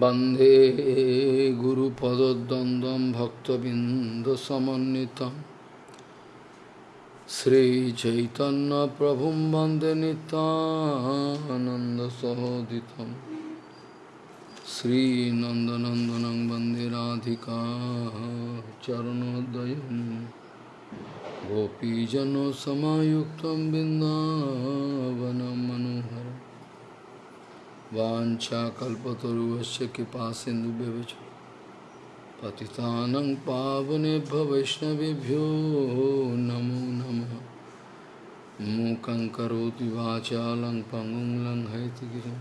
वंदे गुरुपदद्वन्द्वं भक्तबिन्दसमन्वितं श्रीचैतन्यप्रभुं वंदे नितानन्दसहोदितं श्रीनन्दनन्दनं वंदे राधिका चरणोदयं गोपीजनसमायुक्तं बिन्दावनं मनोहरम् वाञ्छाकल्पतरुवस्य कृपा सिन्धुभ्यवच पतितानं पावनेभ्य वैष्णवेभ्यो नमो नमः। मूकं करोति वाचालं पङ्गुं लङ्घयतिगिरिं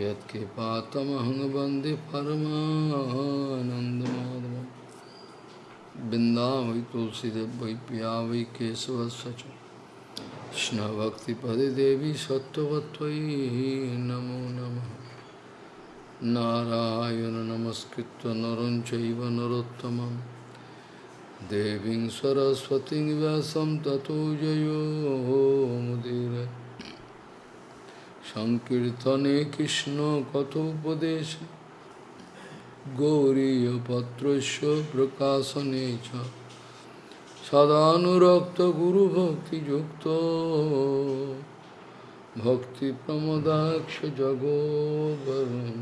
यत्कृपातमहं वंदे परमानन्दमाधवं बिन्दा কৃষ্ণভক্তিপদে দেবী সত্যবত্তই নমো নম। নারায়ণ নমস্কৃত নরঞ্চৈব নরোত্তম দেবী সরস্বতী ব্যাসম ততো জয়োমুদির সংকীর্তনে কৃষ্ণ কথোপদেশ। গৌরীপত্র প্রকাশনে চ। সদানুরক্ত গুরু ভক্তি যুক্ত ভক্তি প্রমদাক্ষ জগোবরণ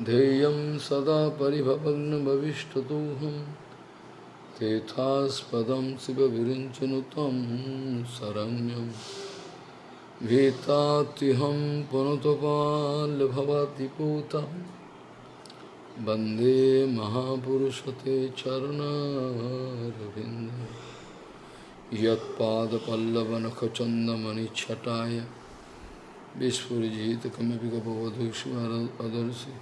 ध्येयं सदा परिभवग्नभविष्टतोऽहं तेथास्पदं शिवविरिञ्चनु तं शरण्यं भीतात्यहं पुनतपाल्भवति पूतम् वंदे महापुरशते चरणारिंद वंदे महापुरुषते चरणारविन्द। यत्पादपल्लवनखचन्दमणिच्छटाय विस्फुरिजितकमपि कपवधूष्मदर्शि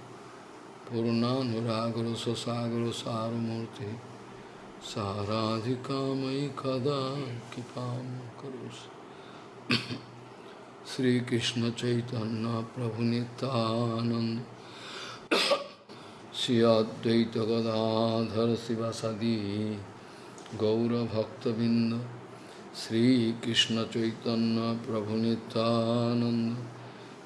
पूर्णानुरागरससागरसारमूर्ति साराधिकामयि कदा कृपा कृपां करोषि श्रीकृष्णचैतन्यप्रभुनितानन्द। Sri Advaita Gadadhar Sivasadi Gaura Bhakta Binda Sri Krishna Chaitanya Prabhu Nityananda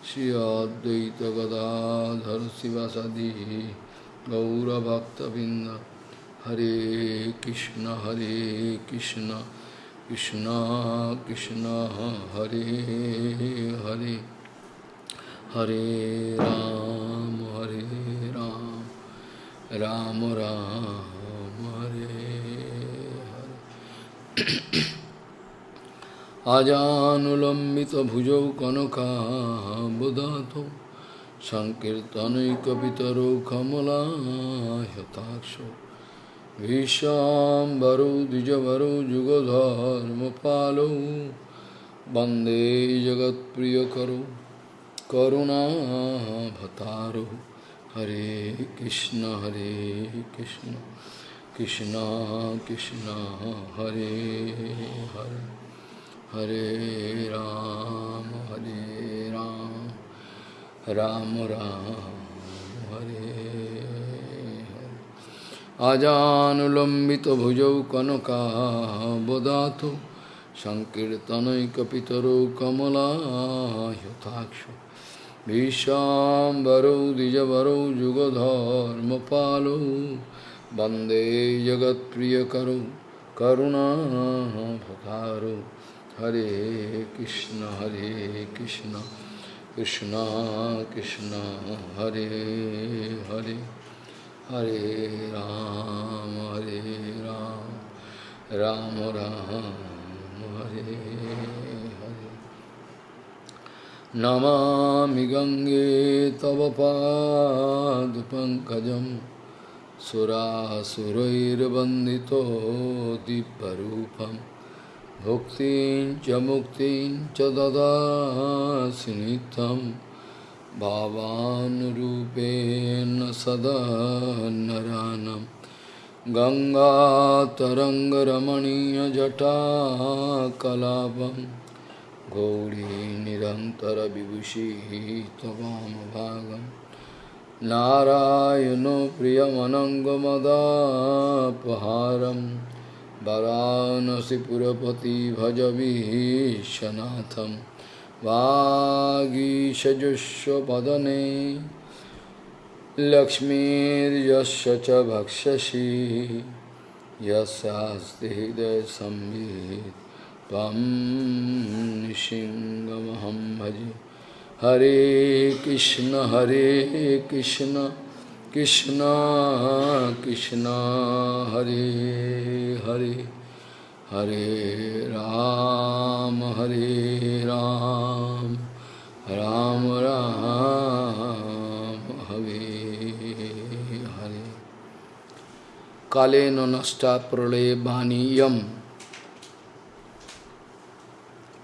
Sri Advaita Gadadhar Sivasadi Gaura Bhakta Binda Hare Krishna Hare Krishna Krishna Krishna Ram राम हरे हरे। आजानुलम्बितभुजौ कनकाबुधातौ सङ्कीर्तनैकपितरौ कमलायताक्षौ भीष्वाम्बरौ द्विजवरौ जुगधर्मपालौ वंदे जगत्प्रियकरौ करुणाभतारौ হরে কৃষ্ণ হরে কৃষ্ণ কৃষ্ণ কৃষ্ণ, হরে হরে হরে রাম হরে রাম রাম রাম, হরে আজানুলম্বিত ভুজৌ কনকাবদাত সংকীর্তনৈকপিতরৌ কমলাহ্যথাক্ষ विश्वाम्बरौ द्विजवरौ, जुगधर्मपालौ, वंदे जगत्प्रियकरौ करुणाभतारौ हरे कृष्ण हरे कृष्ण कृष्ण कृष्ण, हरे हरे। हरे राम हरे राम राम राम, हरे। नमामि गङ्गे तव पादपङ्कजं सुरासुरैर्वन्दितो दिव्यरूपं भुक्तिं च मुक्तिं च ददासि नित्यं भावानुरूपेण सदा गङ्गातरङ्गरमणीयजटाकलापम्। गौरी निरन्तरविभूषिः त्ववामभागं नारायणो प्रियमनङ्गमदापहारं वरानसिपुरपति भज विश्वनाथं वागीशजुष्वपदने। लक्ष्मीर्यस्य च भक्षसि। यस्यास्ति हृदयसंवित् त्वं भजे। हरे कृष्ण हरे कृष्ण कृष्ण कृष्ण, हरे हरे हरे राम हरे राम राम राम, हरे हरे। कालेन नष्टा प्रलय बाणीयम।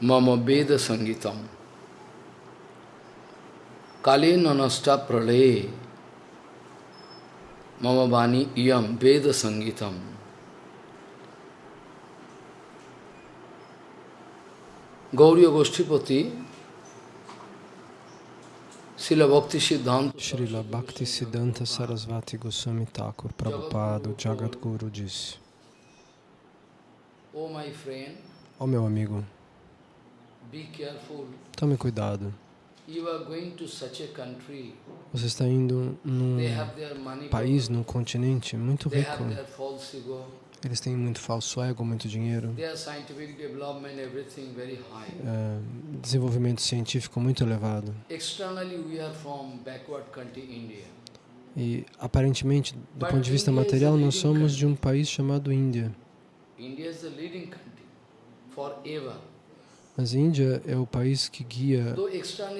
Mama Veda Sangitam. Kali nanasta prale Mama Bani yam Veda Sangitam. Gauriya Goshtipati Srila Bhakti Siddhanta Sarasvati Goswami Thakur Prabhupada Jagat Guru disse: friend oh, meu amigo, tome cuidado. Você está indo num país, num continente muito rico. Eles têm muito falso ego, muito dinheiro, é, desenvolvimento científico muito elevado. E aparentemente, do ponto de vista material, nós somos de um país chamado Índia. India is the leading country forever. Mas Índia é o país que guia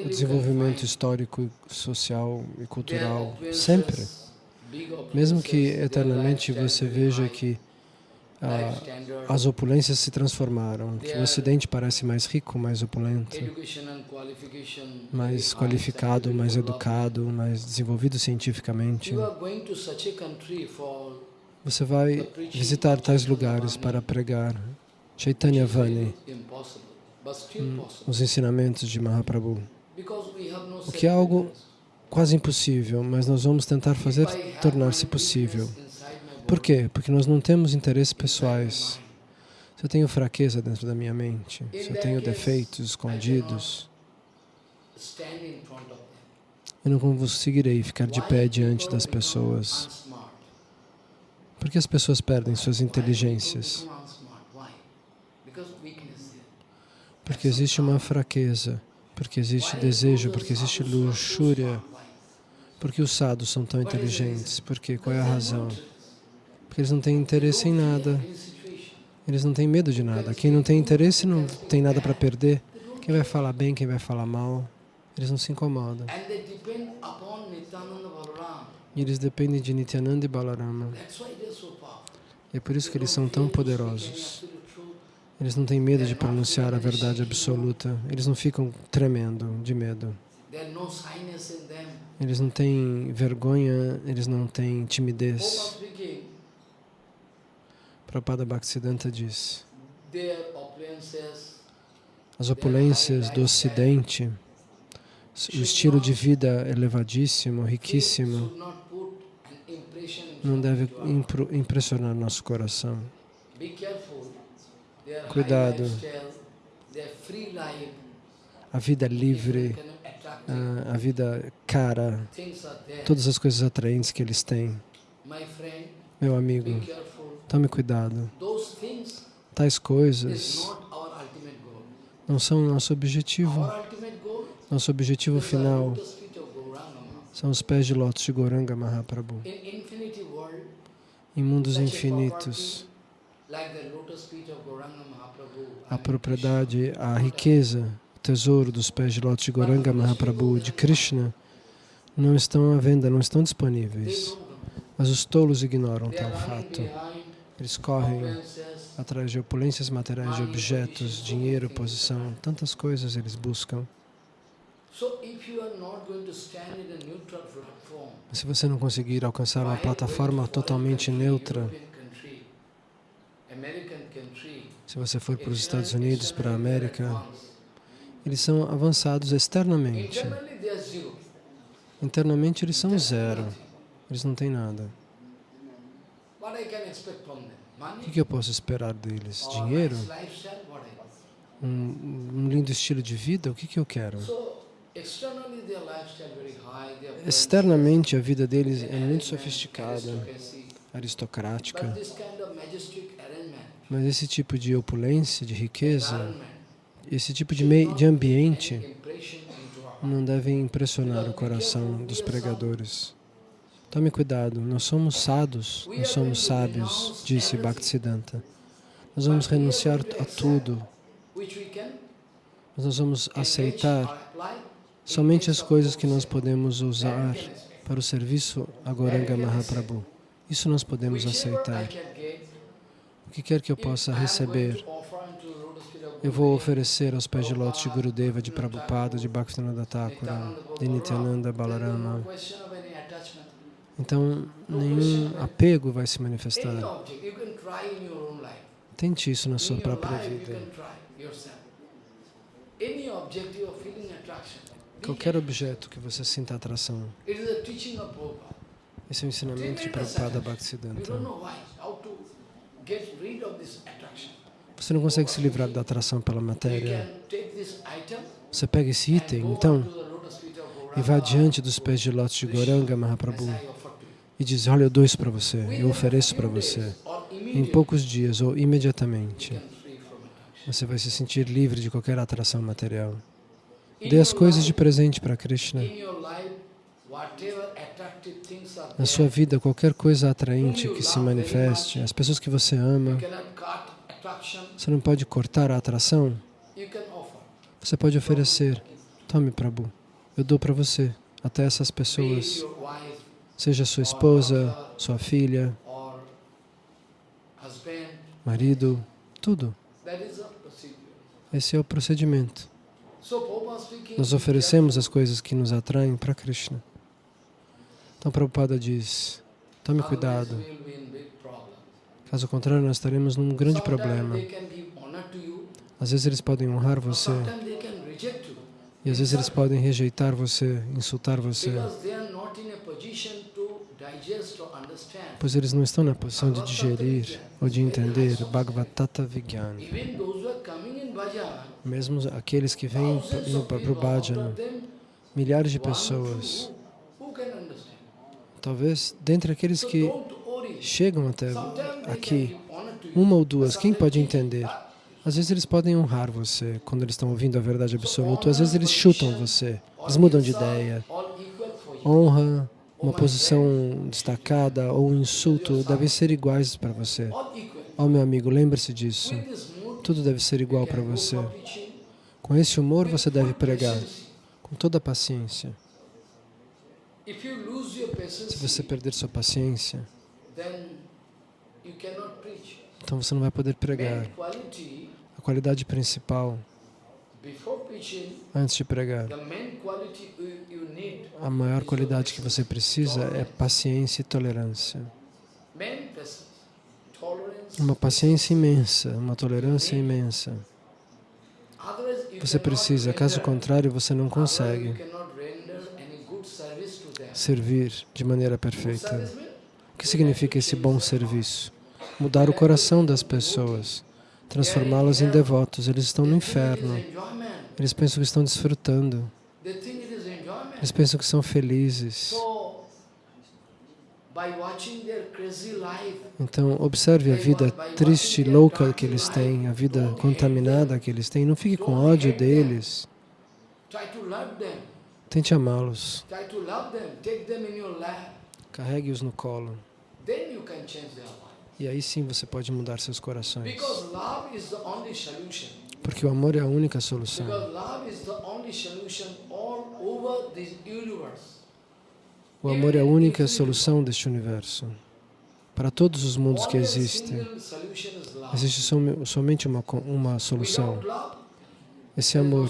o desenvolvimento histórico, social e cultural sempre. Mesmo que eternamente você veja que ah, as opulências se transformaram, que o Ocidente parece mais rico, mais opulento, mais qualificado, mais educado, mais desenvolvido cientificamente. Você vai visitar tais lugares para pregar. Chaitanya Vani, hum, os ensinamentos de Mahaprabhu. O que é algo quase impossível, mas nós vamos tentar fazer tornar-se possível. Por quê? Porque nós não temos interesses pessoais. Se eu tenho fraqueza dentro da minha mente, se eu tenho defeitos escondidos, eu não conseguirei ficar de pé diante das pessoas. Por que as pessoas perdem suas inteligências? become unsmart? Why? Because weakness there. Porque existe uma fraqueza, porque existe desejo, porque existe luxúria, porque os sadhos são tão inteligentes. Porque qual é a razão? Porque eles não têm interesse em nada. Eles não têm medo de nada. Quem não tem interesse não tem nada para perder. Quem vai falar bem, quem vai falar mal, eles não se incomodam. E eles dependem de Nityananda e Balarama. E é por isso que eles são tão poderosos. Eles não têm medo de pronunciar a verdade absoluta. Eles não ficam tremendo de medo. Eles não têm vergonha, eles não têm timidez. Prabhupada Bhaktisiddhanta diz, as opulências do Ocidente, o estilo de vida elevadíssimo, riquíssimo, não deve impressionar nosso coração. Cuidado. A vida if livre, attractive a, vida cara, are there. todas as coisas atraentes que eles têm. Meu amigo, tome cuidado. Tais is coisas não são nosso objetivo. Nosso objetivo final são os pés de lótus de Goranga Mahaprabhu. Em mundos infinitos, a propriedade, a riqueza, o tesouro dos pés de lótus de Goranga Mahaprabhu de Krishna não estão à venda, não estão disponíveis. Mas os tolos ignoram tal fato. Eles correm atrás de opulências materiais, de objetos, dinheiro, posição, tantas coisas eles buscam. Platform, Se você não conseguir alcançar uma plataforma totalmente neutra, se você for para os Estados Unidos, para a América, eles são avançados externamente. Internamente eles são zero. Eles não têm nada. O que, eu posso esperar deles? Dinheiro? Um, lindo estilo de vida? O que, que eu quero? Externamente, a vida deles é muito sofisticada, aristocrática, But this kind of majestic arrangement, mas esse tipo de opulência, de riqueza, esse tipo de, mei, de ambiente não devem impressionar o coração dos pregadores. Tome cuidado, nós somos sados, nós somos sábios, disse Bhaktisiddhanta. Nós vamos renunciar a tudo, mas nós vamos aceitar somente as coisas que nós podemos usar para o serviço a Goranga Mahaprabhu. Isso nós podemos aceitar. O que quer que eu possa receber, eu vou oferecer aos pés de lótus de Gurudeva, de Prabhupada, de Bhaktivinoda Thakura, de Nityananda Balarama. Então, nenhum apego vai se manifestar. Tente isso na sua própria vida. Qualquer objeto que você sinta atração. Esse é o ensinamento de Prabhupada Bhaktisiddhanta. Você não consegue se livrar da atração pela matéria. Você pega esse item, então, e vá Gauranga diante dos pés de lótus de Goranga Mahaprabhu e diz, olha, eu dou isso para você, eu ofereço para você. Em poucos dias ou imediatamente, você vai se sentir livre de qualquer atração material. Dê as coisas de presente para Krishna. Na sua vida, qualquer coisa atraente que se manifeste, as pessoas que você ama, você não pode cortar a atração, você pode oferecer. Tome, Prabhu, eu dou para você. Até essas pessoas, seja sua esposa, sua filha, marido, tudo. Esse é o procedimento. Nós oferecemos as coisas que nos atraem para Krishna. Então, Prabhupada diz, tome cuidado. Caso contrário, nós estaremos num grande problema. Às vezes eles podem honrar você. E às vezes eles podem rejeitar você, insultar você, pois eles não estão na posição de digerir ou de entender Bhagavatata bhajan, Mesmo aqueles que vêm para o bhajana, milhares de pessoas, two, who can understand? Talvez dentre aqueles que chegam até aqui, uma ou duas, quem pode entender? Às vezes eles podem honrar você quando eles estão ouvindo a verdade absoluta, às vezes eles chutam você, eles mudam de ideia. Honra, uma posição destacada ou um insulto devem ser iguais para você. Ó meu amigo, lembre-se disso. Tudo deve ser igual para você. Com esse humor você deve pregar, com toda a paciência. If you lose your Se você perder sua paciência, então você não vai poder pregar. A qualidade principal, antes de pregar, a maior qualidade que você precisa é paciência e tolerância. Uma paciência imensa, uma tolerância imensa. Você precisa, caso contrário, você não consegue you cannot render any good service to them. Servir de maneira perfeita. O que significa esse bom serviço? Mudar o coração das pessoas, transformá-las em devotos. Eles estão no inferno. Eles pensam que estão desfrutando. Eles pensam que são felizes. Então, observe a vida triste, louca que eles têm, a vida contaminada que eles têm. Não fique com ódio deles. Tente amá-los. Carregue-os no colo. E aí sim você pode mudar seus corações. Porque o amor é a única solução. O amor é a única solução deste universo. Para todos os mundos que existem, existe som- somente uma, uma solução. Esse amor.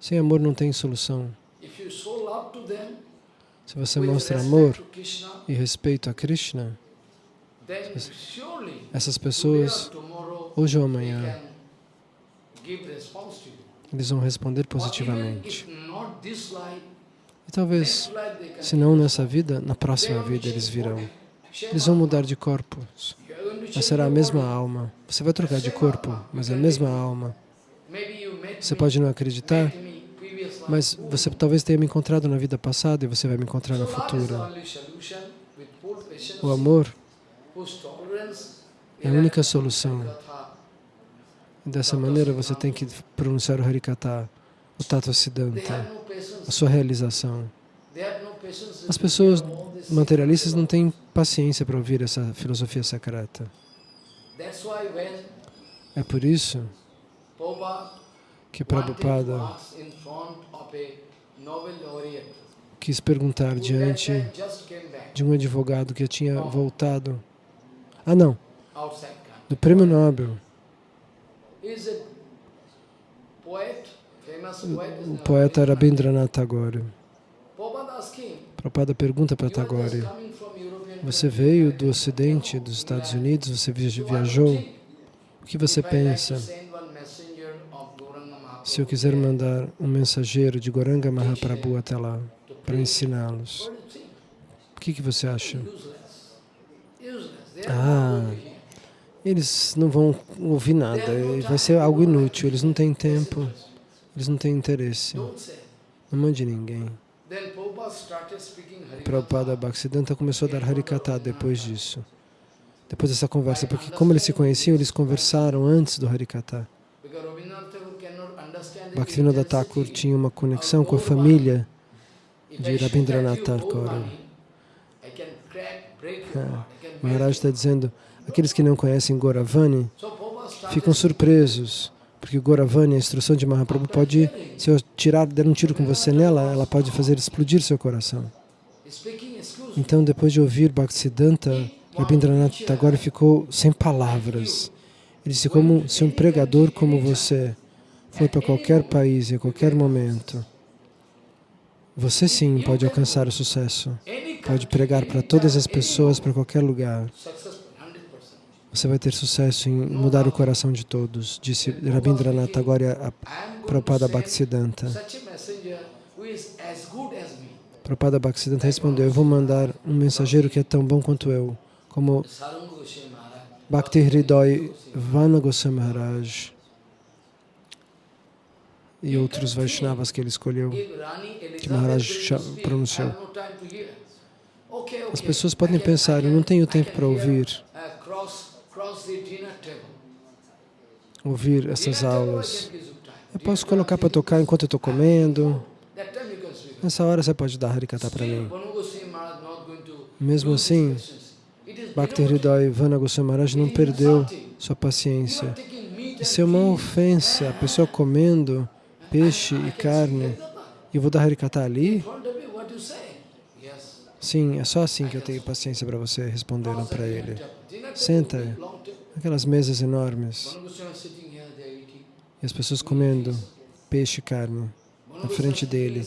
Sem amor não tem solução. If you show love to them, Se você mostra amor e respeito a Krishna, essas pessoas, hoje ou amanhã, eles vão responder positivamente. E talvez, se não nessa vida, na próxima vida eles virão. Eles vão mudar de corpos, mas será a mesma alma. Você vai trocar de corpo, mas é a mesma alma. Você pode não acreditar, Mas você talvez tenha me encontrado na vida passada e você vai me encontrar full patience, O amor é a única solução. Dessa maneira você tem que pronunciar o Harikata, o They Siddhanta, no a sua realização. No. As pessoas materialistas não têm paciência para ouvir essa filosofia secreta. É por isso que Prabhupada quis perguntar diante de um advogado que tinha voltado. Ah, não, do Prêmio Nobel. O poeta very famous. Rabindranath Tagore. Prabhupada pergunta para "You are just Tagore: Você veio do Ocidente, dos Estados Unidos, você vi- viajou. O que você pensa send one messenger of Gauranga Mahaprabhu se eu quiser mandar um mensageiro de Goranga Mahaprabhu até lá para ensiná-los? O que, que você acha? Ah. Eles não vão ouvir nada, vai ser algo inútil, eles não têm tempo, eles não têm interesse. Não mande ninguém. Prabhupada. Bhaktisiddhanta começou a dar Harikata depois disso. Depois dessa conversa, porque como eles se conheciam, eles conversaram antes do Harikata. Because Rabindranath Tagore cannot understand the Bhaktivinoda Thakur tinha uma conexão com a família de Rabindranath Tagore. É. Maharaj está dizendo, aqueles que não conhecem Goravani ficam surpresos, porque Goravani, a instrução de Mahaprabhu, pode, se eu tirar, der um tiro com você nela, ela pode fazer explodir seu coração. Então, depois de ouvir Bhaktisiddhanta, Rabindranath Tagore ficou sem palavras. Ele disse, como se um pregador como você for para qualquer país e a qualquer momento, você sim pode alcançar o sucesso. Pode pregar para todas as pessoas, para qualquer lugar. Successful, 100%. Você vai ter sucesso em mudar o coração de todos, disse Rabindranath Tagore a Prabhupada Bhaktisiddhanta. Prabhupada Bhaktisiddhanta respondeu, eu vou mandar um mensageiro que é tão bom quanto eu, como. Bhakti Hridoy Vana Goswami Maharaj e outros Vaishnavas que ele escolheu. Elizabeth Maharaj pronunciou. As pessoas podem pensar, eu não tenho tempo para ouvir, ouvir essas aulas. Eu posso colocar para tocar enquanto eu estou comendo. Nessa hora você pode dar Harikata para mim. Mesmo assim, Bhakti. Hridoy Vana Goswami Maharaj não perdeu sua paciência. Isso é uma ofensa, a pessoa comendo peixe e carne. E vou dar Harikata ali? Sim, é só assim que eu tenho paciência para você, the para ele. Senta. Aquelas mesas enormes e as pessoas comendo peixe e carne. Na frente dele.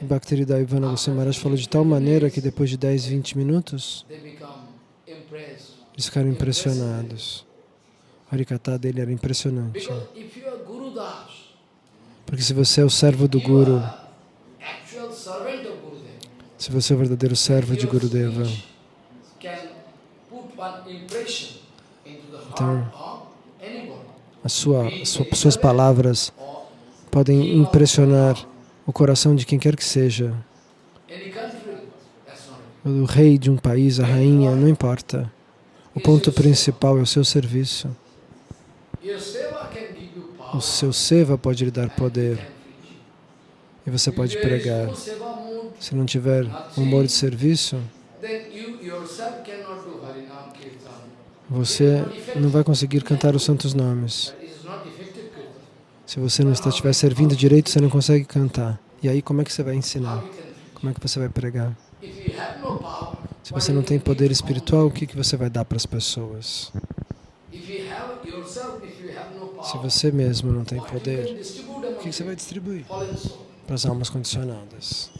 E Bhaktivedanta Ivana Goswami Maharaj falou de tal maneira que depois de 10, 20 minutos, eles ficaram impressionados. O Harikata dele era impressionante. Because if you are Guru Das, Porque se você é o servo do Guru, se você é o verdadeiro servo de Gurudeva, Então, a sua, a sua, suas palavras podem impressionar o coração de quem quer que seja. O rei de um país, a rainha, não importa. O ponto principal é o seu serviço. O seu seva pode lhe dar poder e você pode pregar. Se não tiver humor de serviço, você não vai conseguir cantar os santos nomes. Se você não estiver servindo direito, você não consegue cantar. E aí, como é que você vai ensinar? Como é que você vai pregar? Se você não tem poder espiritual, o que, que você vai dar para as pessoas? Se você mesmo não tem poder, o que, você vai distribuir para as almas condicionadas?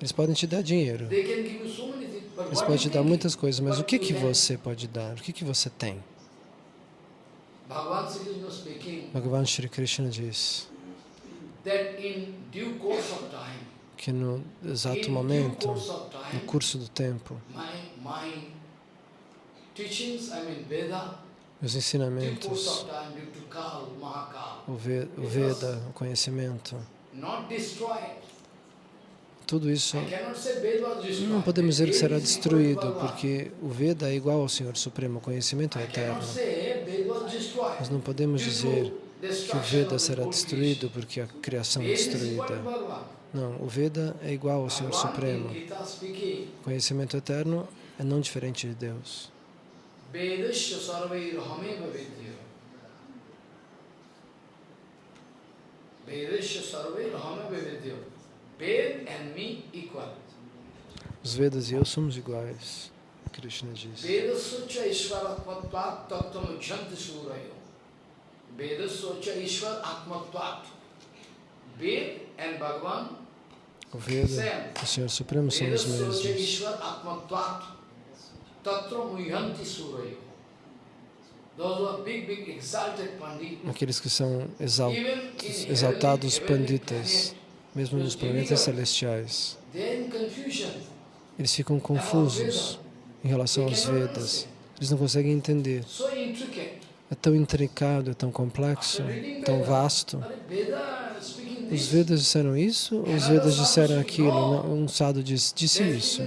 Eles podem te dar dinheiro, eles podem te dar muitas coisas, mas o que, que você pode dar? O que, que você tem? Bhagavan Sri Krishna diz que no exato momento, no curso do tempo, os ensinamentos, o Ve- o Veda, o conhecimento. Tudo isso não podemos dizer que será destruído, porque o Veda é igual ao Senhor Supremo, o conhecimento é eterno. Nós não podemos dizer que o Veda será destruído porque a criação é destruída. Não, o Veda é igual ao Senhor Supremo. O conhecimento eterno é não diferente de Deus. Vedasya sarvairhameva vidya. Vedasya sarvairhameva vidya. Ved and me equal. Os Vedas e eu somos iguais, Krishna diz. Vedasya ishvaratmatvat tattvam janti surayo. Vedasya ishvar atmatvat. Ved and Bhagavan O Veda o Senhor Supremo são os mesmos. ishvar atmatvat. Tatra muyanti Aqueles que são exaltados panditas, mesmo nos planetas celestiais, eles ficam confusos em relação aos Vedas. Eles não conseguem entender. É tão intricado, é tão complexo, tão vasto. Os? Vedas disseram isso ou os Vedas disseram aquilo? Um sadhu diz, disse isso.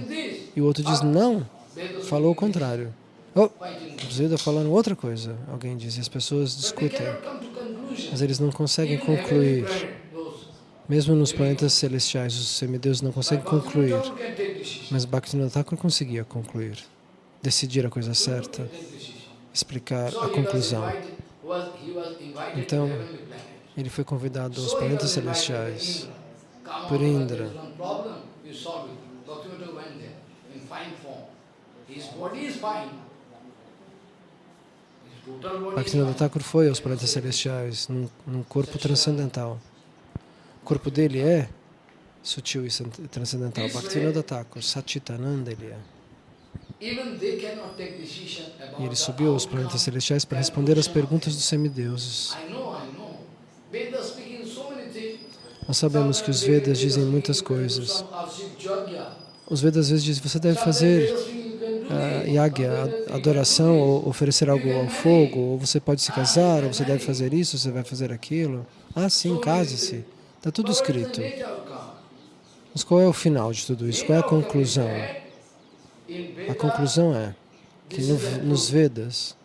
E o outro diz, não, falou o contrário. Oh, Vedas falaram outra coisa, alguém diz, e as pessoas discutem. Mas eles não conseguem concluir. Mesmo nos planetas celestiais, os semideuses não conseguem concluir. Mas Bhaktivinoda Thakur conseguia concluir, decidir a coisa certa, explicar a conclusão. Então. Ele foi convidado aos planetas celestiais. Por Indra. Bhaktivinoda. Thakur foi aos planetas celestiais num, num corpo transcendental. O corpo dele é sutil e transcendental. Bhaktivinoda Thakur, Satchitananda ele é. E ele subiu aos planetas celestiais para responder às perguntas dos semideuses. Nós sabemos que os Vedas dizem muitas coisas. Os Vedas às vezes dizem você deve fazer yagya, adoração, ou oferecer algo ao fogo, ou você pode se casar, ou você deve fazer isso, você vai fazer aquilo. Ah, sim, case-se. Está tudo escrito. Mas qual é o final de tudo isso? Qual é a conclusão? A conclusão é que no, nos Vedas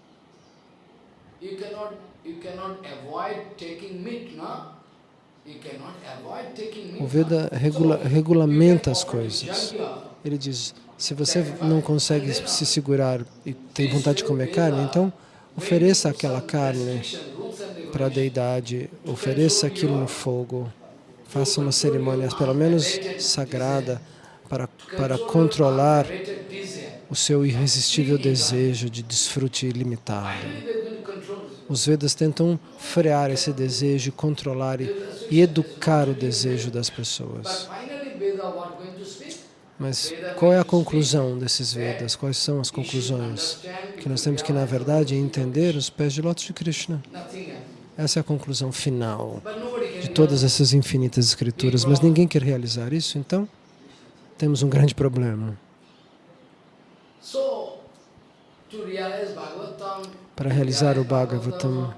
o Veda regula, regulamenta as coisas. Ele diz, se você não consegue se segurar e tem vontade de comer carne, então ofereça aquela carne para a deidade, ofereça aquilo no fogo, faça uma cerimônia, pelo menos sagrada, para, para controlar o seu irresistível desejo de desfrute ilimitado. Os Vedas tentam frear esse desejo, controlar e educar o desejo das pessoas. Mas qual é a conclusão desses Vedas? Quais são as conclusões? Que nós temos que, na verdade, entender os pés de lótus de Krishna. Essa é a conclusão final de todas essas infinitas escrituras, mas ninguém quer realizar isso, então temos um grande problema. Para realizar o Bhagavatam,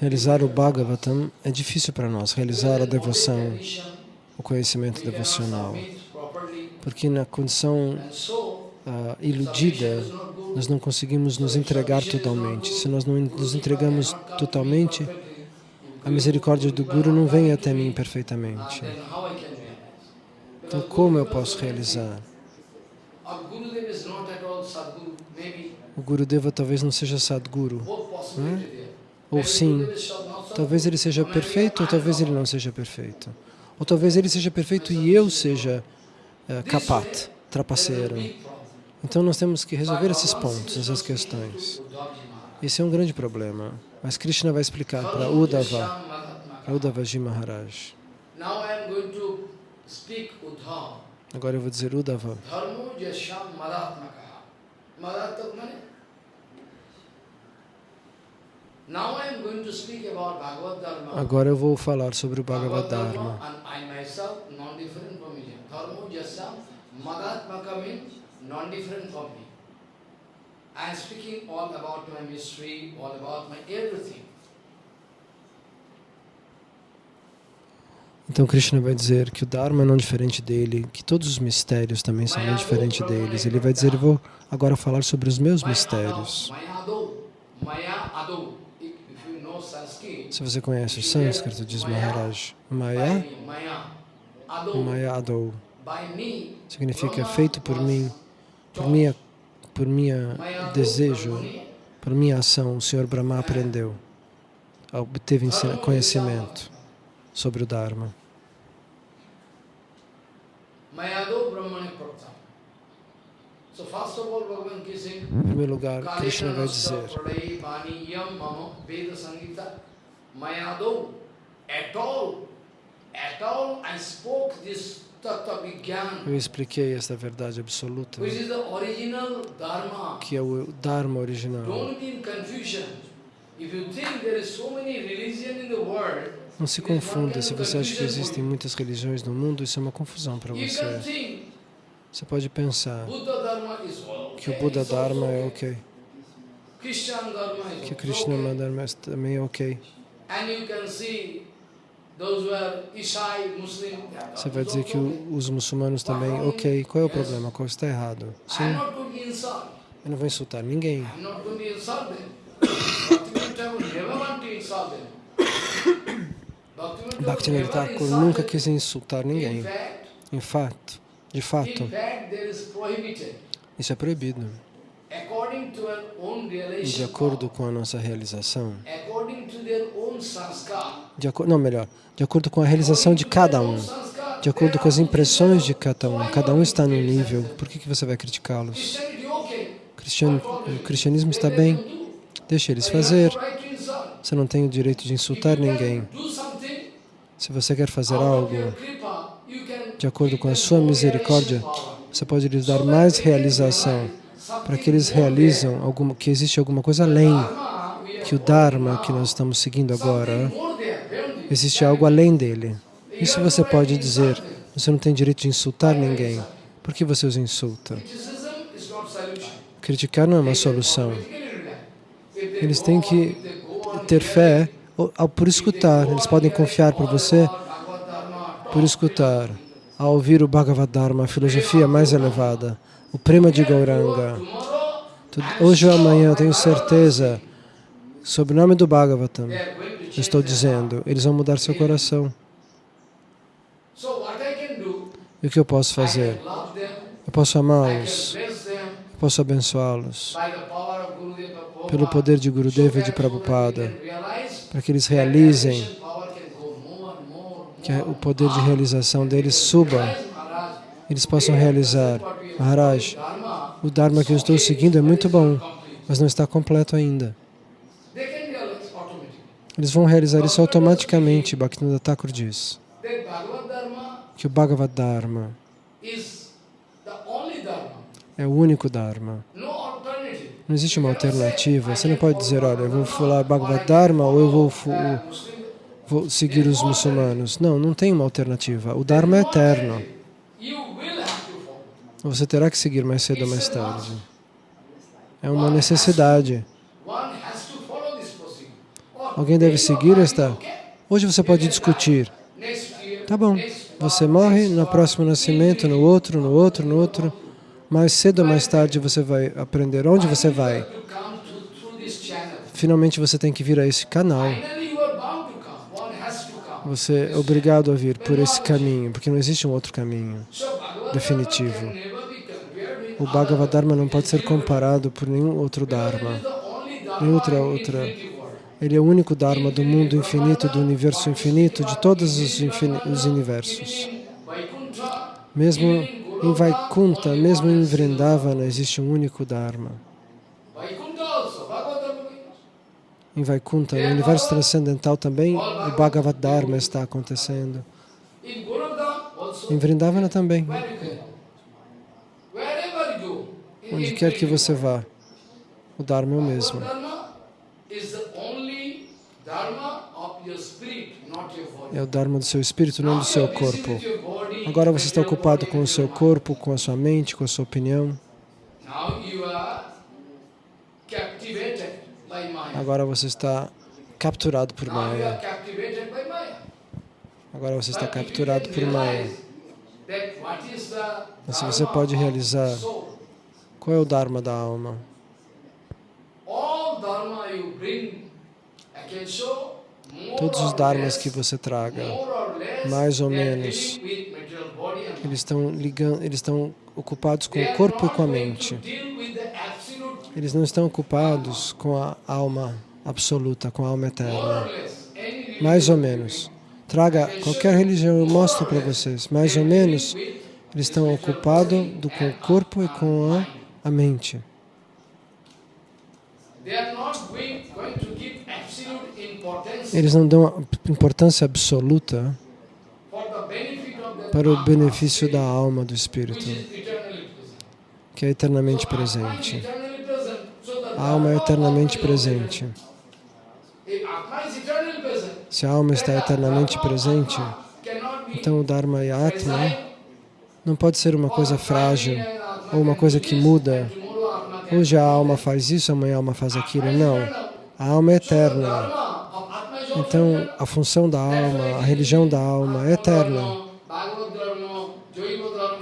realizar o Bhagavatam é difícil para nós, realizar a devoção, o conhecimento devocional, porque na condição ah, iludida nós não conseguimos nos entregar totalmente. Se nós não nos entregamos totalmente, a misericórdia do Guru não vem até mim perfeitamente. Então, como eu posso realizar? O Gurudeva talvez não seja Sadguru, there. ou sim, talvez ele seja perfeito, ou talvez ele não seja perfeito. Ou talvez ele seja perfeito e eu seja eh, capat, trapaceiro. Então nós temos que resolver esses pontos, essas questões. Esse é um grande problema. Mas Krishna vai explicar para Uddhava, para Uddhavaji Maharaj. Agora eu vou dizer Uddhava. Dharmo yasham madatmaka. Madatmak mane? Now I am going to speak about Bhagavad Dharma. Agora eu vou falar sobre o Bhagavad Dharma. and I myself non-different from me. Dharmo yasham madatmaka means non-different from me. I am speaking all about my mystery, all about my everything. Então Krishna vai dizer que o Dharma não é diferente dele, que todos os mistérios também são não diferentes deles. Ele vai dizer, eu vou agora falar sobre os meus mistérios. Se você conhece o sânscrito, diz Maharaj, Maya, Maya. Adou, significa feito por mim, por minha, por minha desejo, por minha ação, o Senhor Brahma aprendeu, obteve conhecimento sobre o Dharma. Em primeiro lugar, Krishna vai dizer eu expliquei esta verdade absoluta, que é o Dharma original. Não se confunda, se você acha que existem muitas religiões no mundo, isso é uma confusão para você. Você pode pensar que o Buda Dharma é ok, que o Krishna Dharma também é ok. Você vai dizer que os muçulmanos também, ok, qual é o problema? Qual está errado? Sim, eu não vou insultar ninguém. Bhaktivinoda Thakur nunca quis insultar ninguém. Em fato, de fato, isso é proibido. De acordo com a nossa realização, de acordo, não, melhor, de acordo com a realização de cada um, de acordo com as impressões de cada um, cada um está num nível, por que, que você vai criticá-los? O cristianismo está bem, deixe eles fazer, você não tem o direito de insultar ninguém. Se você quer fazer algo de acordo com a sua misericórdia, você pode lhes dar mais realização para que eles realizam alguma, que existe alguma coisa além que o Dharma que nós estamos seguindo agora. Existe algo além dele. Isso você pode dizer. Você não tem direito de insultar ninguém. Por que você os insulta? Criticar não é uma solução. Eles têm que ter fé por escutar. Eles podem confiar por você por escutar, ao ouvir o Bhagavad Dharma, a filosofia mais elevada, o Prema de Gauranga. Hoje ou amanhã, eu tenho certeza, sob o nome do Bhagavatam, eu estou dizendo, eles vão mudar seu coração. E o que eu posso fazer? Eu posso amá-los, eu posso abençoá-los pelo poder de Gurudeva e de Prabhupada, para que eles realizem, que o poder de realização deles suba, eles possam realizar. Maharaj, o Dharma que eu estou seguindo é muito bom, mas não está completo ainda. Eles vão realizar isso automaticamente, Bhaktivinoda Thakur diz. Que o Bhagavad Dharma é o único Dharma. Não existe uma alternativa. Você não pode dizer, olha, eu vou falar Bhagavad Dharma ou eu vou, vou seguir os muçulmanos. Não, não tem uma alternativa. O Dharma é eterno. Você terá que seguir mais cedo ou mais tarde. É uma necessidade. Alguém deve seguir esta... Hoje você pode discutir. Tá bom, você morre no próximo nascimento, no outro, no outro, no outro. Mais cedo ou mais tarde você vai aprender onde você vai. Finalmente você tem que vir a esse canal. Você é obrigado a vir por esse caminho, porque não existe um outro caminho definitivo. O Bhagavad Dharma não pode ser comparado por nenhum outro Dharma, nem outra outra. Ele é o único Dharma do mundo infinito, do universo infinito, de todos os, os universos. Mesmo em Vaikunta, mesmo em Vrindavana, existe um único Dharma. Em Vaikunta, no universo transcendental também, o Bhagavad Dharma está acontecendo. Em Vrindavana também. Onde quer que você vá, o Dharma é o mesmo. É o Dharma do seu espírito, não do seu corpo. Agora você está ocupado com o seu corpo, com a sua mente, com a sua opinião. Agora você está capturado por Maya. Agora você está capturado por Maya. Mas se você pode realizar qual é o Dharma da alma, todos os Dharmas que você traga, mais ou menos, eles estão ligando, eles estão ocupados com o corpo e com a mente. Eles não estão ocupados com a alma absoluta, com a alma eterna. Mais ou menos. Traga qualquer religião, eu mostro para vocês. Mais ou menos, eles estão ocupados do- com o corpo e com a, a mente. Eles não dão importância absoluta para o benefício da alma do Espírito, que é eternamente presente. eternally present, so the A alma é eternamente presente. Se a alma está eternamente presente, então o Dharma e Atma não pode ser uma coisa frágil ou uma coisa que muda. Hoje a alma faz isso, amanhã a alma faz aquilo. Não. A alma é eterna. Então, a função da alma, a religião da alma é eterna.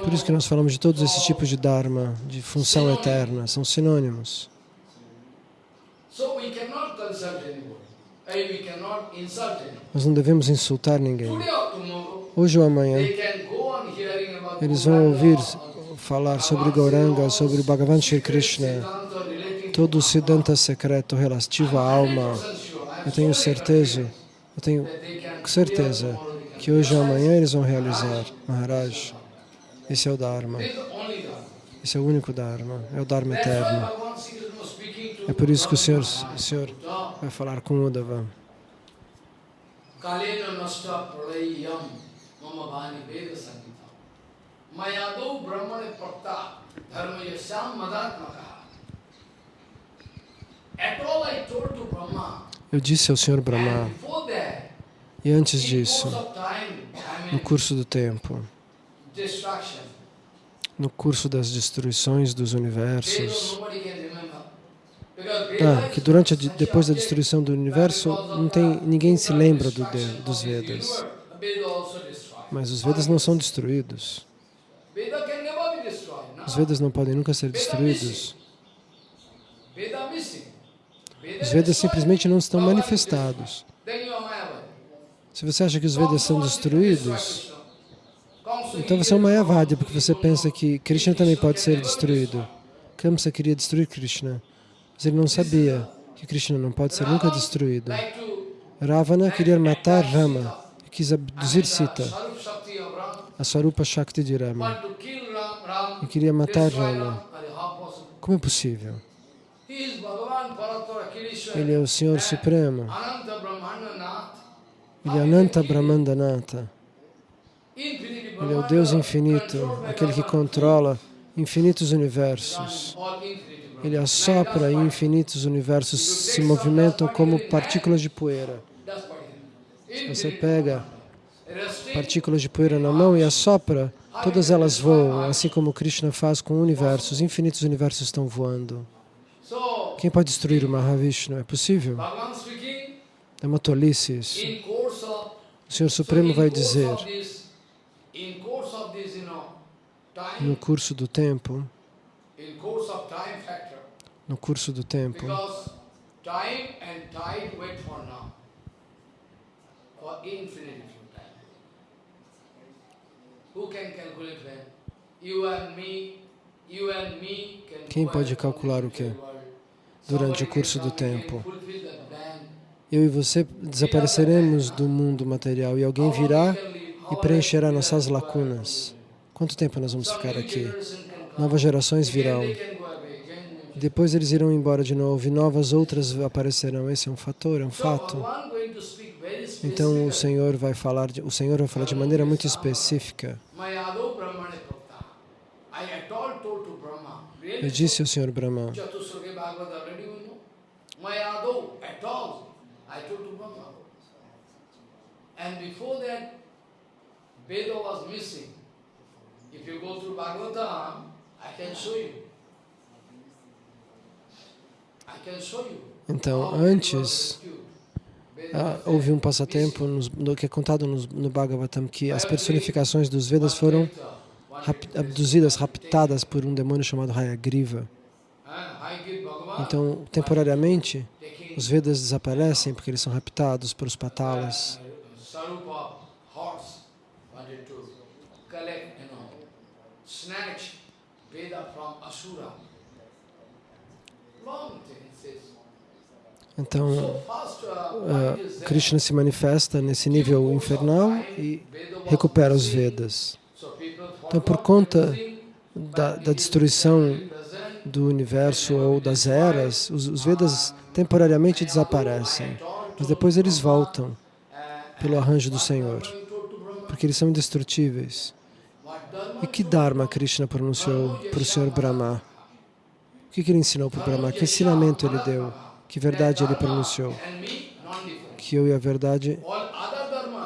Por isso que nós falamos de todos esses tipos de Dharma, de função eterna, são sinônimos. So we cannot consult anybody. Eh, We cannot insult anybody. Nós não devemos insultar ninguém. Hoje ou amanhã, eles vão ouvir falar sobre Gauranga, sobre Bhagavan Shri Krishna, todo o Siddhanta secreto relativo à alma. 100% sure. I am Eu tenho certeza, eu tenho certeza que hoje ou amanhã eles vão realizar. Maharaj, esse é o Dharma. Esse é o único Dharma, é o Dharma eterno. Sri É por isso que o Senhor, o Senhor vai falar com Uddhava. Kalena nasta pralayam mama bhani veda. Mayado brahmane prakta dharma yasam madatmaka. At all I told to Brahma, Eu disse ao Senhor Brahma, e antes disso, no curso do tempo, no curso das destruições dos universos, nobody can remember. Because Veda ah, que durante a, depois da destruição do universo, não tem ninguém se lembra do dos Vedas. Mas os Vedas não são destruídos. Os Vedas não podem nunca ser destruídos. Os Vedas simplesmente não estão manifestados. Se você acha que os Vedas são destruídos, então você é um Mayavadi, porque você pensa que Krishna também pode ser destruído. Kamsa queria destruir Krishna, mas ele não sabia que Krishna não pode ser nunca destruído. Ravana queria matar Rama e quis abduzir Sita, a Swarupa Shakti de Rama. E queria matar Rama. Como é possível? Ele é o Senhor Supremo. Ele é Ananta Brahmandanata. Ele é o Deus infinito, aquele que controla infinitos universos. Ele assopra e infinitos universos se movimentam como partículas de poeira. Is. Você pega partículas de poeira na mão e assopra, todas elas voam, assim como Krishna faz com universos. Infinitos universos estão voando. Quem pode destruir o Mahavishnu? É possível? É uma tolice isso. O Senhor Supremo vai dizer, no curso do tempo, in course of time factor, no curso do tempo, Quem pode calcular o world. Durante o curso do tempo. eu e você desapareceremos do mundo material e alguém virá e preencherá nossas lacunas. Quanto tempo nós vamos ficar aqui? Novas gerações virão. they can go away. Again, Depois eles irão embora de novo e novas outras aparecerão. Esse é um fator, é um fato. Então o. Senhor vai falar, de, o Senhor vai falar de maneira muito específica. Eu disse ao Senhor Brahma. And before that, Veda was missing. If you go through Bhagavatam, I can show you. I can show you. Então, antes- Ah, houve um passatempo nos- no, que é contado nos- no Bhagavatam que as personificações dos Vedas foram rap- abduzidas, raptadas por um demônio chamado Hayagriva. Então, temporariamente, os Vedas desaparecem porque eles são raptados pelos patalas. Veda from Asura. Long thing. Então, Krishna se manifesta nesse nível infernal e recupera os Vedas. Então, por conta da, da destruição do universo ou das eras, os, os Vedas temporariamente desaparecem, mas depois eles voltam pelo arranjo do Senhor, porque eles são indestrutíveis. E que Dharma Krishna pronunciou para o Senhor Brahma? O que, que ele ensinou para o Brahma? Que ensinamento ele deu? Que verdade ele pronunciou? Que eu e a verdade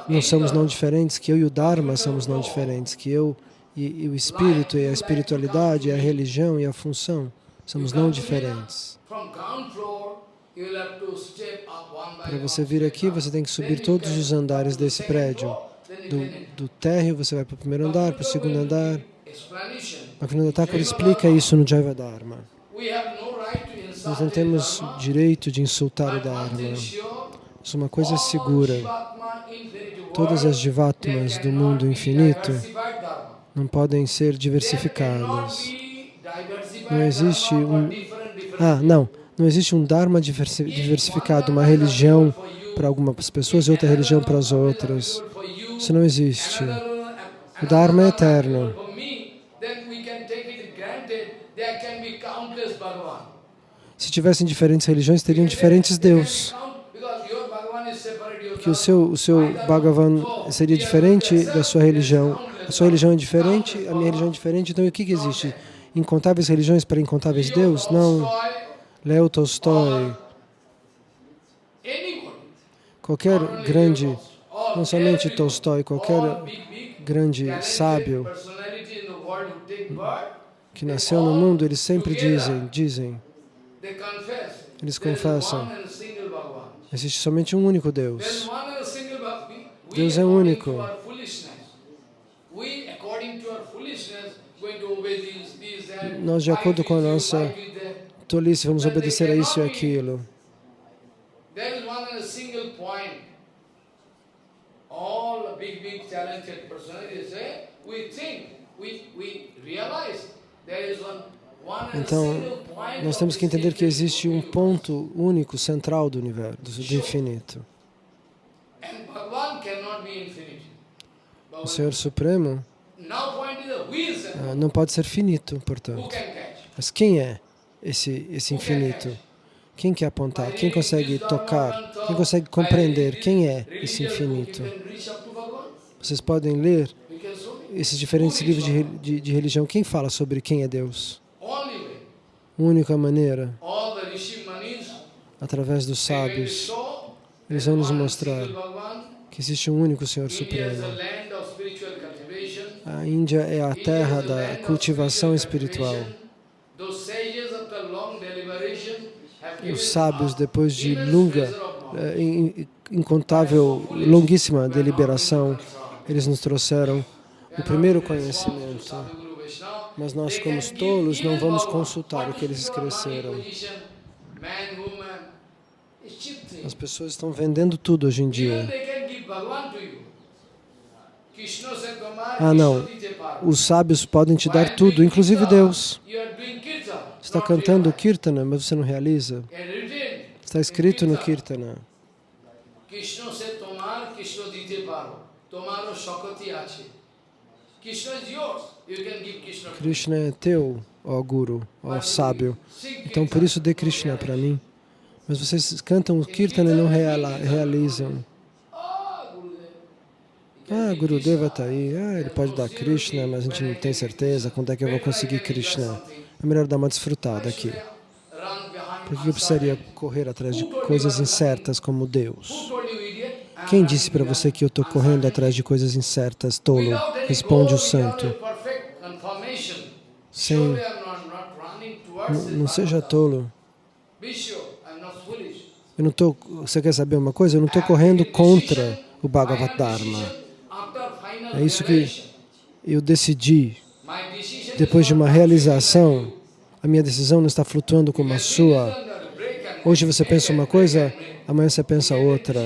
não somos não diferentes, que eu e o Dharma somos não diferentes, que eu e, e o espírito e a espiritualidade, e a religião e a função somos não diferentes. Para você vir aqui, você tem que subir todos os andares desse prédio. Do, do térreo, você vai para o primeiro andar, para o segundo andar. Bhaktivinoda Thakur explica isso no Jaiva Dharma. Nós não temos direito de insultar o Dharma. Isso é uma coisa segura. Todas as Jivatmas do mundo infinito não podem ser diversificadas. Não existe um- Ah, não. Não existe um Dharma diversi- diversificado, uma religião para algumas pessoas e outra religião para as outras. Isso não existe. O Dharma é eterno. Se tivessem diferentes religiões, teriam diferentes deuses. Porque o seu, o seu Bhagavan seria diferente da sua religião. A sua religião é diferente, a minha religião é diferente. Então, o que, que existe? Incontáveis religiões para incontáveis deuses? Não. Leo Tolstói, qualquer grande, não somente Tolstói, qualquer grande sábio que nasceu no mundo, eles sempre dizem, dizem, eles confessam, existe somente um único Deus. Deus é único. Nós, de acordo com a nossa tolice, vamos obedecer a isso e aquilo. There is one and a single point. All the big, big talented personalities say, we think, we, we realize there is one, Então, nós temos que entender que existe um ponto único, central do universo, do infinito. O Senhor Supremo ah, não pode ser finito, portanto. Mas quem é esse, esse infinito? Quem quer apontar? Quem consegue tocar? Quem consegue compreender quem é esse infinito? Vocês podem ler esses diferentes livros de, de, de religião. Quem fala sobre quem é Deus? Única maneira, através dos sábios, eles vão nos mostrar que existe um único Senhor Supremo. a Índia é a terra da cultivação espiritual. Os sábios, depois de longa, eh, in- incontável, longuíssima deliberação, eles nos trouxeram o primeiro conhecimento. Mas nós, como tolos, não vamos consultar o que eles escreceram. As pessoas estão vendendo tudo hoje em dia. Ah, não. Os sábios podem te dar tudo, inclusive Deus. Está cantando Kirtana, mas você não realiza. Está escrito no Kirtana. Krishna é teu, ó Guru, ó sábio. Então por isso dê Krishna para mim. Mas vocês cantam o Kirtana e não reala- realizam. Ah, Gurudev. Ah, Gurudeva está aí. Ah, ele pode dar Krishna, mas a gente não tem certeza quando é que eu vou conseguir Krishna. É melhor dar uma desfrutada aqui. Por que eu precisaria correr atrás de coisas incertas como Deus? Quem disse para você que eu estou correndo atrás de coisas incertas, tolo? Responde o santo. without a perfect confirmation, Sem, surely I'm not, not running towards não, seja tolo. Eu não tô, você quer saber uma coisa? Eu não estou correndo contra o Bhagavad Dharma. É isso que eu decidi. Depois de uma realização, a minha decisão não está flutuando como a sua. Hoje você pensa uma coisa, amanhã você pensa outra.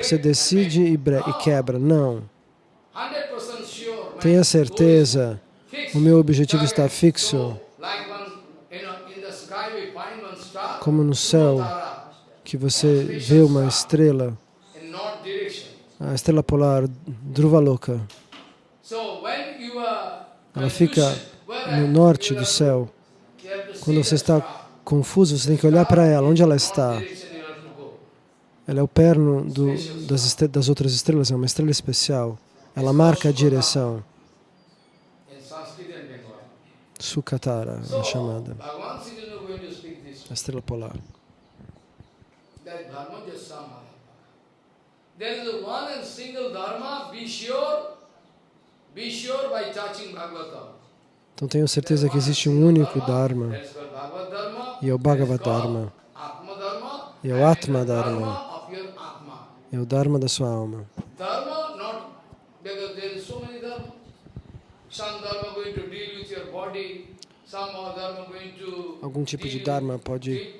Você decide e, e quebra. Não. Tenha certeza, o meu objetivo está fixo. Como no céu, que você vê uma estrela, a estrela polar Loka. Ela fica no norte do céu. Quando você está confuso, você tem que olhar para ela, onde ela está. Ela é o perno do, das, das outras estrelas, é uma estrela especial. Ela marca a direção. Sukatara é chamada. A estrela polar. Então tenho certeza que existe um único Dharma, e é o Bhagavad Dharma, e é o Atma Dharma, é o Dharma da sua alma. Algum tipo de Dharma pode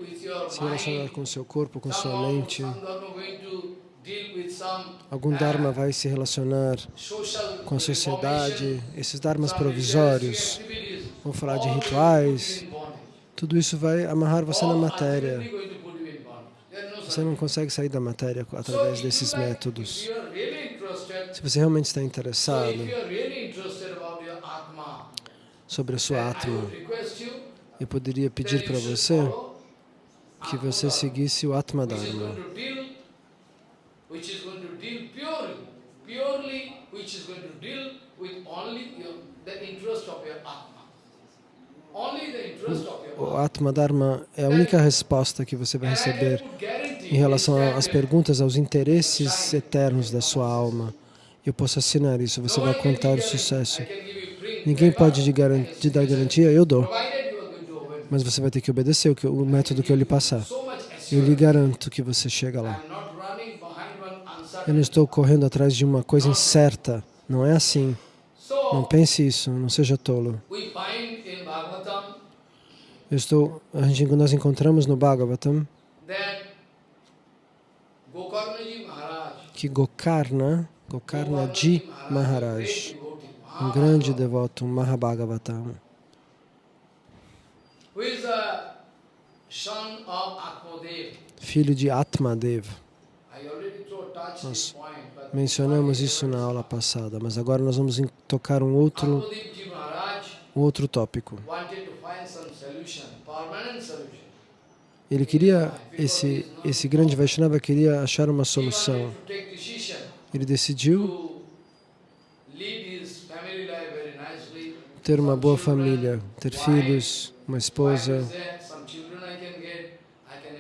se relacionar com seu corpo, com sua mente. Algum Dharma vai se relacionar com a sociedade. Esses Dharmas provisórios vão falar de rituais. Tudo isso vai amarrar você na matéria. Você não consegue sair da matéria através desses métodos. Se você realmente está interessado sobre a sua Atma, eu poderia pedir para você que você seguisse o Atma Dharma. O Atma Dharma é a única resposta que você vai receber em relação às perguntas, aos interesses eternos da sua alma. Eu posso assinar isso, você vai contar o sucesso. Ninguém pode te dar garantia, eu dou. Mas você vai ter que obedecer o, método que eu lhe passar. Eu lhe garanto que você chega lá. Eu não estou correndo atrás de uma coisa incerta. Não é assim. Não pense isso, não seja tolo. Eu estou, nós encontramos no Bhagavatam que Gokarna, Gokarna Ji Maharaj, um grande devoto, um Mahabhagavatam, filho de Atmadev. Nós mencionamos isso na aula passada, mas agora nós vamos tocar um outro, um outro tópico. Ele queria, esse, esse grande Vaishnava queria achar uma solução. Ele decidiu ter uma boa família, ter filhos, uma esposa.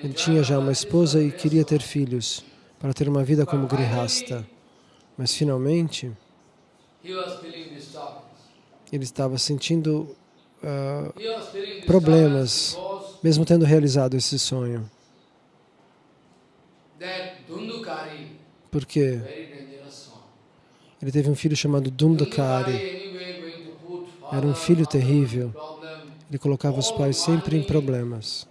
Ele tinha já uma esposa e queria ter filhos para ter uma vida como grihasta. Mas finalmente, ele estava sentindo uh, problemas, mesmo tendo realizado esse sonho. Porque ele teve um filho chamado Dundakari. Era um filho terrível. Ele colocava os pais sempre em problemas.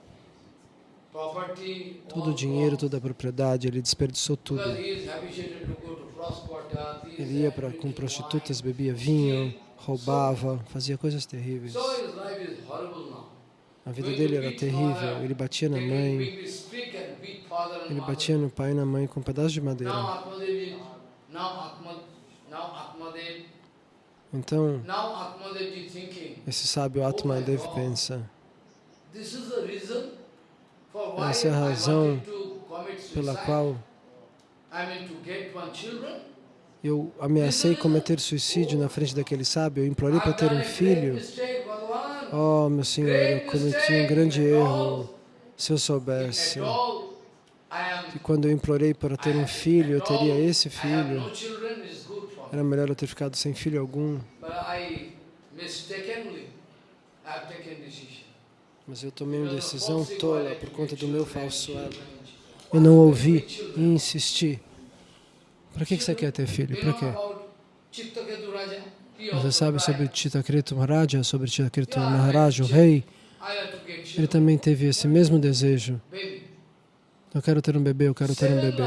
Todo o dinheiro, toda a propriedade, ele desperdiçou tudo. Ele ia pra, com prostitutas, bebia vinho, roubava, fazia coisas terríveis. A vida dele era terrível, ele batia na mãe, ele batia no pai e na mãe com um pedaço de madeira. Então, esse sábio Atmadev pensa, essa é a razão pela qual eu ameacei cometer suicídio na frente daquele sábio, eu implorei para ter um filho. Oh, meu Senhor, eu cometi um grande erro. Se eu soubesse que quando eu implorei para ter um filho, eu teria esse filho, era melhor eu ter ficado sem filho algum. Mas eu tomei uma decisão tola por conta do meu falso ego. Eu não ouvi e insisti. Para que que você quer ter filho? Para quê? Você sabe sobre Chitakritu Maharaja, sobre Chitakritu Maharaj, o rei? Ele também teve esse mesmo desejo. Eu quero ter um bebê, eu quero ter um bebê.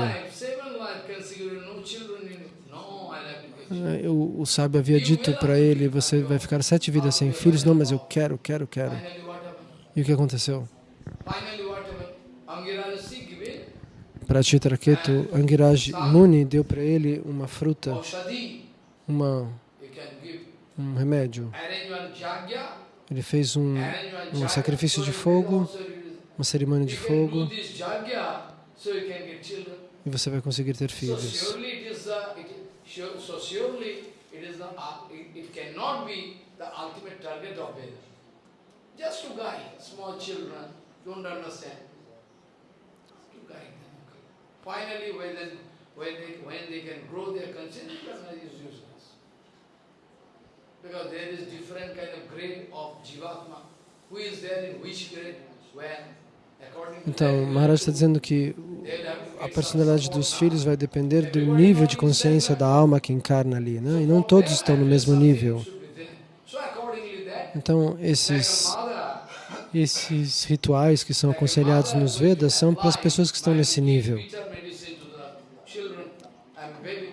O, o sábio havia dito para ele, você vai ficar sete vidas sem filhos. Não, mas eu quero, quero, quero. E o que aconteceu? Para Chitraketu, Angiraj Muni deu para ele uma fruta, uma, um remédio. Ele fez um, um sacrifício de fogo, uma cerimônia de fogo, e você vai conseguir ter filhos. Finally, when they, when they, can grow their consciousness, is useless. Because there is different kind of grade of Jivatma. Who is there in which grade, when, Então, Maharaj está dizendo que a personalidade dos filhos vai depender do nível de consciência da alma que encarna ali, né? E não todos estão no mesmo nível. Então, esses, esses rituais que são aconselhados nos Vedas são para as pessoas que estão nesse nível. bitter medicine to the children and baby.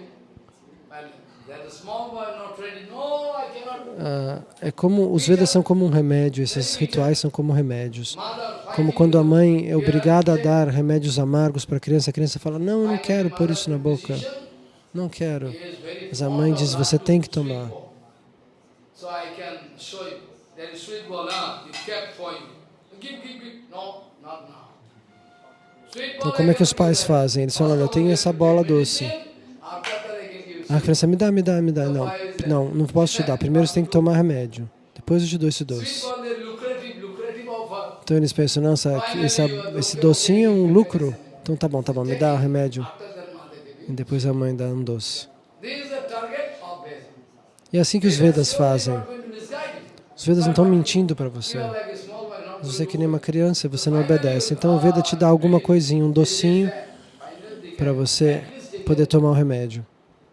And that small boy not ready. No, I cannot. Ah, é como os Vedas são como um remédio, esses rituais são como remédios. Como quando a mãe é obrigada a dar remédios amargos para a criança, a criança fala: Não, eu não quero pôr isso na boca, não quero. Mas a mãe diz: Você tem que tomar. Então, como é que os pais fazem? Eles falam: Olha, eu tenho essa bola doce. A criança me dá, me dá, me dá. Não, não, não posso te dar. Primeiro você tem que tomar remédio. Depois eu te dou esse doce. Então eles pensam: Nossa, essa, esse docinho é um lucro. Então tá bom, tá bom, me dá o remédio. E depois a mãe dá um doce. Veda. E é assim que os Vedas fazem. Os Vedas não estão mentindo para você. Você é que nem uma criança, você não obedece. Então o Veda te dá alguma coisinha, um docinho, para você poder tomar o remédio.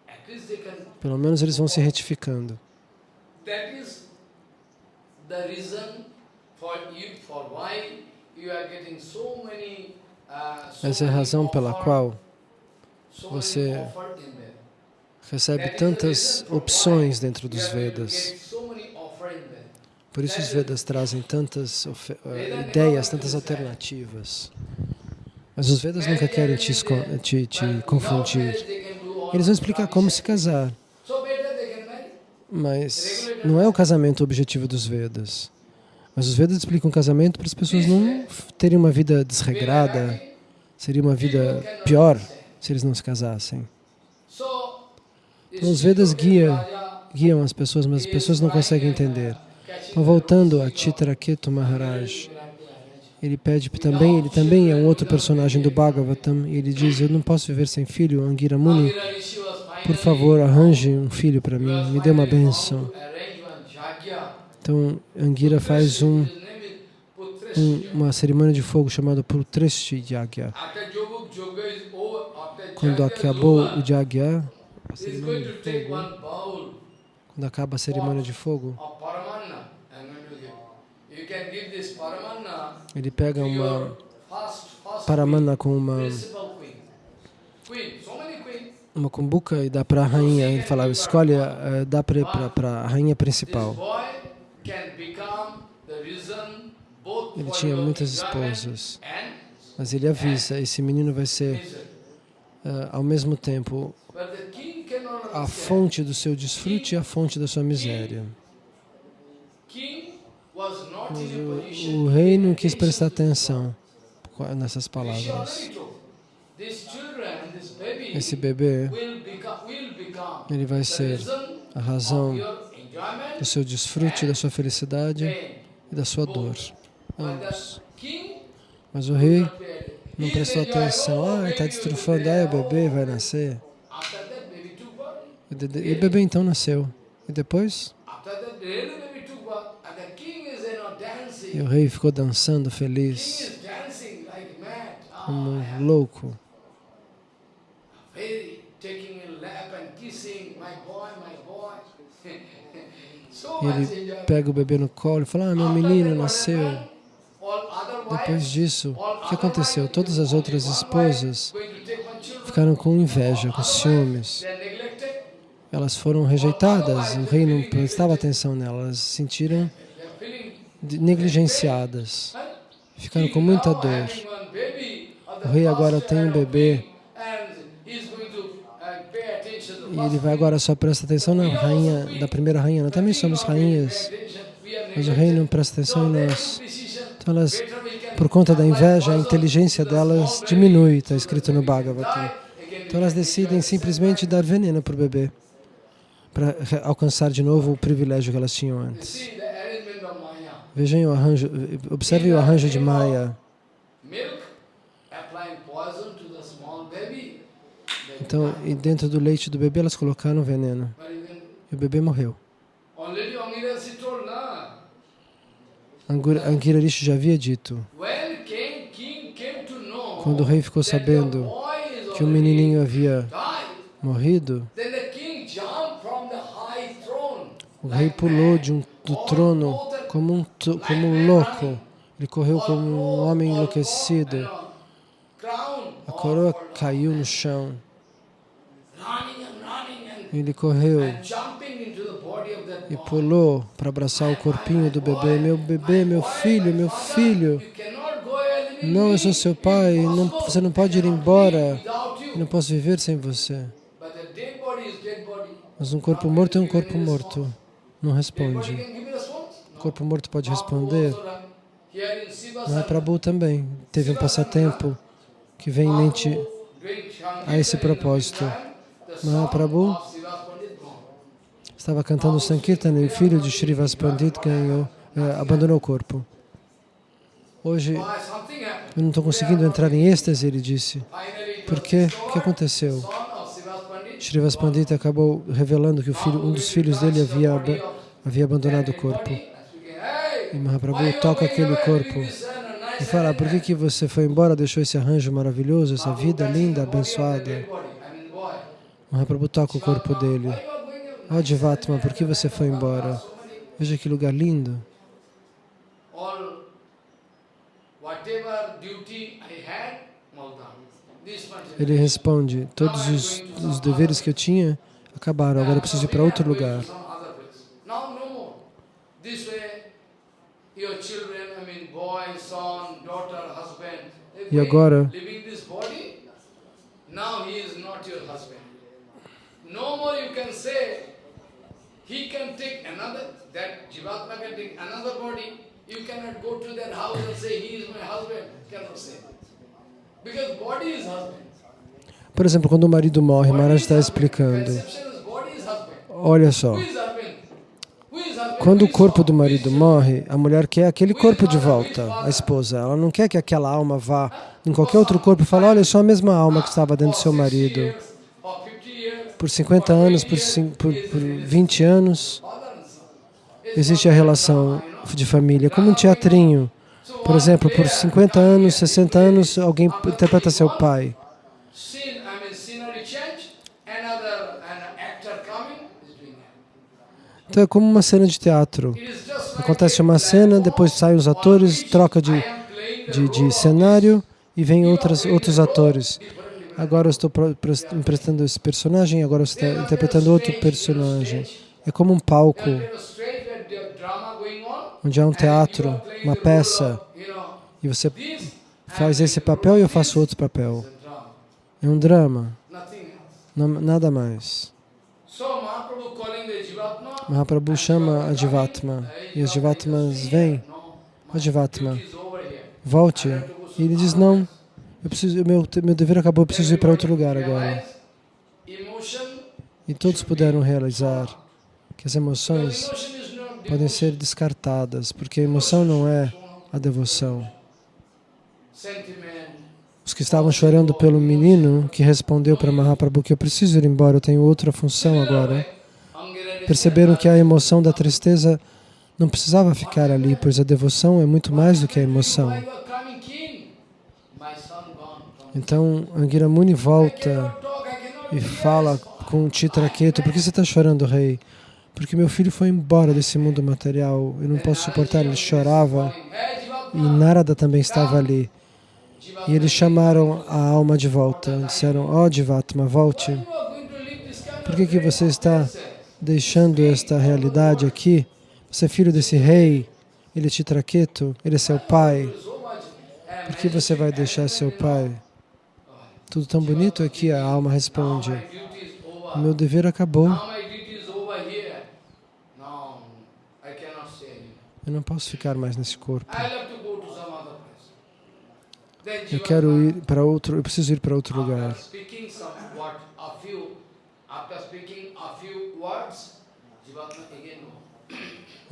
At least they can. Pelo menos eles vão se retificando. That is the reason for you, for why you are getting so many. Uh, Essa é a razão pela qual você recebe tantas opções dentro dos Vedas. Por isso os Vedas trazem tantas eh, ideias, tantas alternativas. Mas os Vedas nunca querem te, te, te confundir. Eles vão explicar como se casar, So better they can marry. Mas não é o casamento o objetivo dos Vedas. Mas os Vedas explicam o casamento para as pessoas não terem uma vida desregrada, seria uma vida pior se eles não se casassem. Então, os Vedas guiam, guiam as pessoas, mas as pessoas não conseguem entender. Então, voltando a Chitraketu Maharaj, ele pede também, ele também é um outro personagem do Bhagavatam, e ele diz, eu não posso viver sem filho, Angira Muni, por favor, arranje um filho para mim, me dê uma bênção. Então, Angira faz um, um- uma cerimônia de fogo chamada Putreshti Yagya. Quando acabou o Yagya, quando acaba a cerimônia de fogo, ele pega uma paramana com uma, uma cumbuca e dá para a rainha. Ele fala, escolhe, eh, dá para a rainha principal. Ele tinha muitas esposas, mas ele avisa, esse menino vai ser, eh, ao mesmo tempo, a fonte do seu desfrute e a fonte da sua miséria. Mas o, o rei não quis prestar atenção nessas palavras. Esse bebê, ele vai ser a razão do seu desfrute, da sua felicidade e da sua dor. Ambos. Mas o rei não prestou atenção. Ah, está destrufando. Ah, o bebê vai nascer. E o bebê então nasceu. E depois? E o rei ficou dançando feliz. como louco. Ele pega o bebê no colo e fala, ah, meu menino nasceu. Depois disso, o que aconteceu? Todas as outras esposas ficaram com inveja, com ciúmes. Elas foram rejeitadas, o rei não prestava atenção nelas, elas se sentiram negligenciadas, ficaram com muita dor. O rei agora tem um bebê king, and he's going to, uh, pay attention to the e ele vai agora só presta atenção na rainha, da primeira rainha. Nós também somos rainhas, mas o rei não presta atenção em nós. Então elas, por conta da inveja, a inteligência delas diminui, está escrito no Bhagavatam. Então elas decidem simplesmente dar veneno para o bebê, para alcançar de novo o privilégio que elas tinham antes. Vejam o arranjo, observem o arranjo de Maya. Milk, applying poison to the small baby. They Então, e dentro do leite do bebê elas colocaram veneno e o bebê morreu. Angur- Angirarishi já havia dito, quando o rei ficou sabendo que o menininho havia morrido, o rei pulou de um, do trono como um, como um louco. Ele correu como um homem enlouquecido. A coroa caiu no chão. running and running and, Ele correu e pulou para abraçar o corpinho do bebê. Meu bebê, meu filho, meu filho. Não, eu sou seu pai. Não, você não pode ir embora. Eu não posso viver sem você. Mas um corpo morto é um corpo morto. Não responde. O corpo morto pode responder. in Siva Mahaprabhu também teve um passatempo que vem em mente a esse propósito. the son Mahaprabhu of Siva's Pandit gone. Estava cantando Sankirtan e o filho de Srivas Pandit ganhou, eh, abandonou o corpo. Hoje eu não estou conseguindo entrar em êxtase, ele disse. Por quê? O que aconteceu? Srivas Pandit acabou revelando que filho, um dos filhos dele havia, havia abandonado o corpo. E Mahaprabhu toca aquele corpo e fala, por que, que você foi embora, deixou esse arranjo maravilhoso, essa vida linda, abençoada? Mahaprabhu toca o corpo dele. Ó Jivatma, por que você foi embora? Veja que lugar lindo. Ele responde, todos os, os deveres que eu tinha acabaram, agora eu preciso ir para outro lugar. E agora? Now he is not your husband. No more you can say. He can take another. That Jivatma can take another body. You cannot go to that house and say he is my husband. Cannot say. Because body is husband. Por exemplo, quando o marido morre, Maharaj está explicando. Olha só, quando o corpo do marido morre, a mulher quer aquele corpo de volta, a esposa. Ela não quer que aquela alma vá em qualquer outro corpo e fale, olha, eu sou a mesma alma que estava dentro do seu marido. For 50 years, Por 50 anos, por, por, por 20 anos, existe a relação de família, como um teatrinho. Por exemplo, por 50 anos, 60 anos, alguém interpreta seu pai. Então é como uma cena de teatro. Acontece uma cena, depois saem os atores, troca de, de, de cenário e vem outras, outros atores. Agora eu estou emprestando esse personagem, agora você está interpretando outro personagem. É como um palco, onde há um teatro, uma peça, e você faz esse papel e eu faço outro papel. É um drama, nada mais. Mahaprabhu chama a Jivatma e as Jivatmas vêm. Here. volte. E ele diz, não, eu preciso, meu, meu dever acabou, eu preciso ir para outro lugar agora. E todos puderam realizar que as emoções podem ser descartadas, porque a emoção não é a devoção. Os que estavam chorando pelo menino que respondeu para Mahaprabhu que eu preciso ir embora, eu tenho outra função agora, perceberam que a emoção da tristeza não precisava ficar ali, pois a devoção é muito mais do que a emoção. Why you are coming king? My son gone. Então Angira Muni volta e fala com Chitraketu, por que você está chorando, rei? Porque meu filho foi embora desse mundo material, eu não posso suportar. Ele chorava e Narada também estava ali. E eles chamaram a alma de volta. Disseram, ó oh, Jivatma, volte. Por que, que você está deixando esta realidade aqui? Você é filho desse rei, ele é Chitraketu, ele é seu pai. Por que você vai deixar seu pai? Tudo tão bonito aqui, a alma responde. Meu dever acabou. Eu não posso ficar mais nesse corpo. Eu quero ir para outro, eu preciso ir para outro lugar.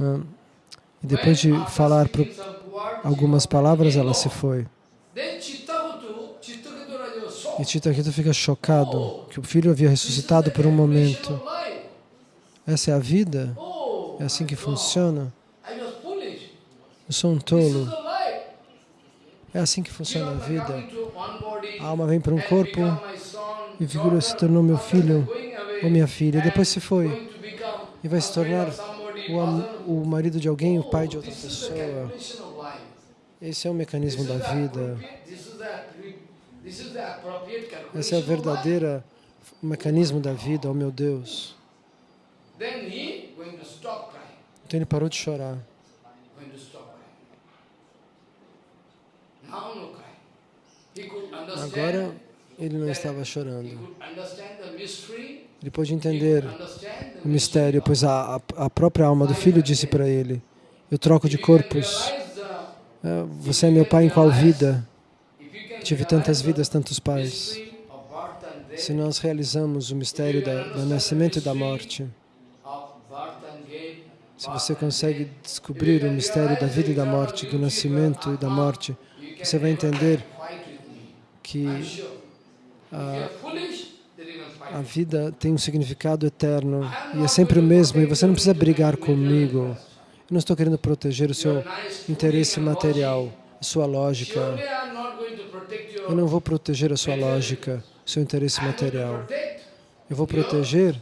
Ah, e depois de falar algumas palavras, ela se foi. E Chitraketu fica chocado que o filho havia ressuscitado por um momento. Essa é a vida? É assim que funciona? Eu sou um tolo. É assim que funciona a vida. A alma vem para um corpo e figura se tornou meu filho ou minha filha. Depois se foi e vai se tornar o, o marido de alguém, o pai de outra pessoa. Esse é o mecanismo da vida. Esse é o verdadeiro mecanismo da vida, oh meu Deus. Então ele parou de chorar. Agora ele não estava chorando. Ele pôde entender o mistério, pois a, a, própria alma do filho disse para ele, eu troco de corpos. Ah, Você é meu pai em qual vida? Tive tantas vidas, tantos pais. Se nós realizamos o mistério da, do nascimento e da morte, se você consegue descobrir o mistério da vida e da morte, do nascimento e da morte, você vai entender que fight. a vida tem um significado eterno e é sempre o mesmo e você não precisa brigar comigo. Eu não estou querendo proteger o seu interesse material, a sua lógica. Surely I'm not going to protect your Eu não vou proteger a sua lógica, o seu interesse material. Eu vou proteger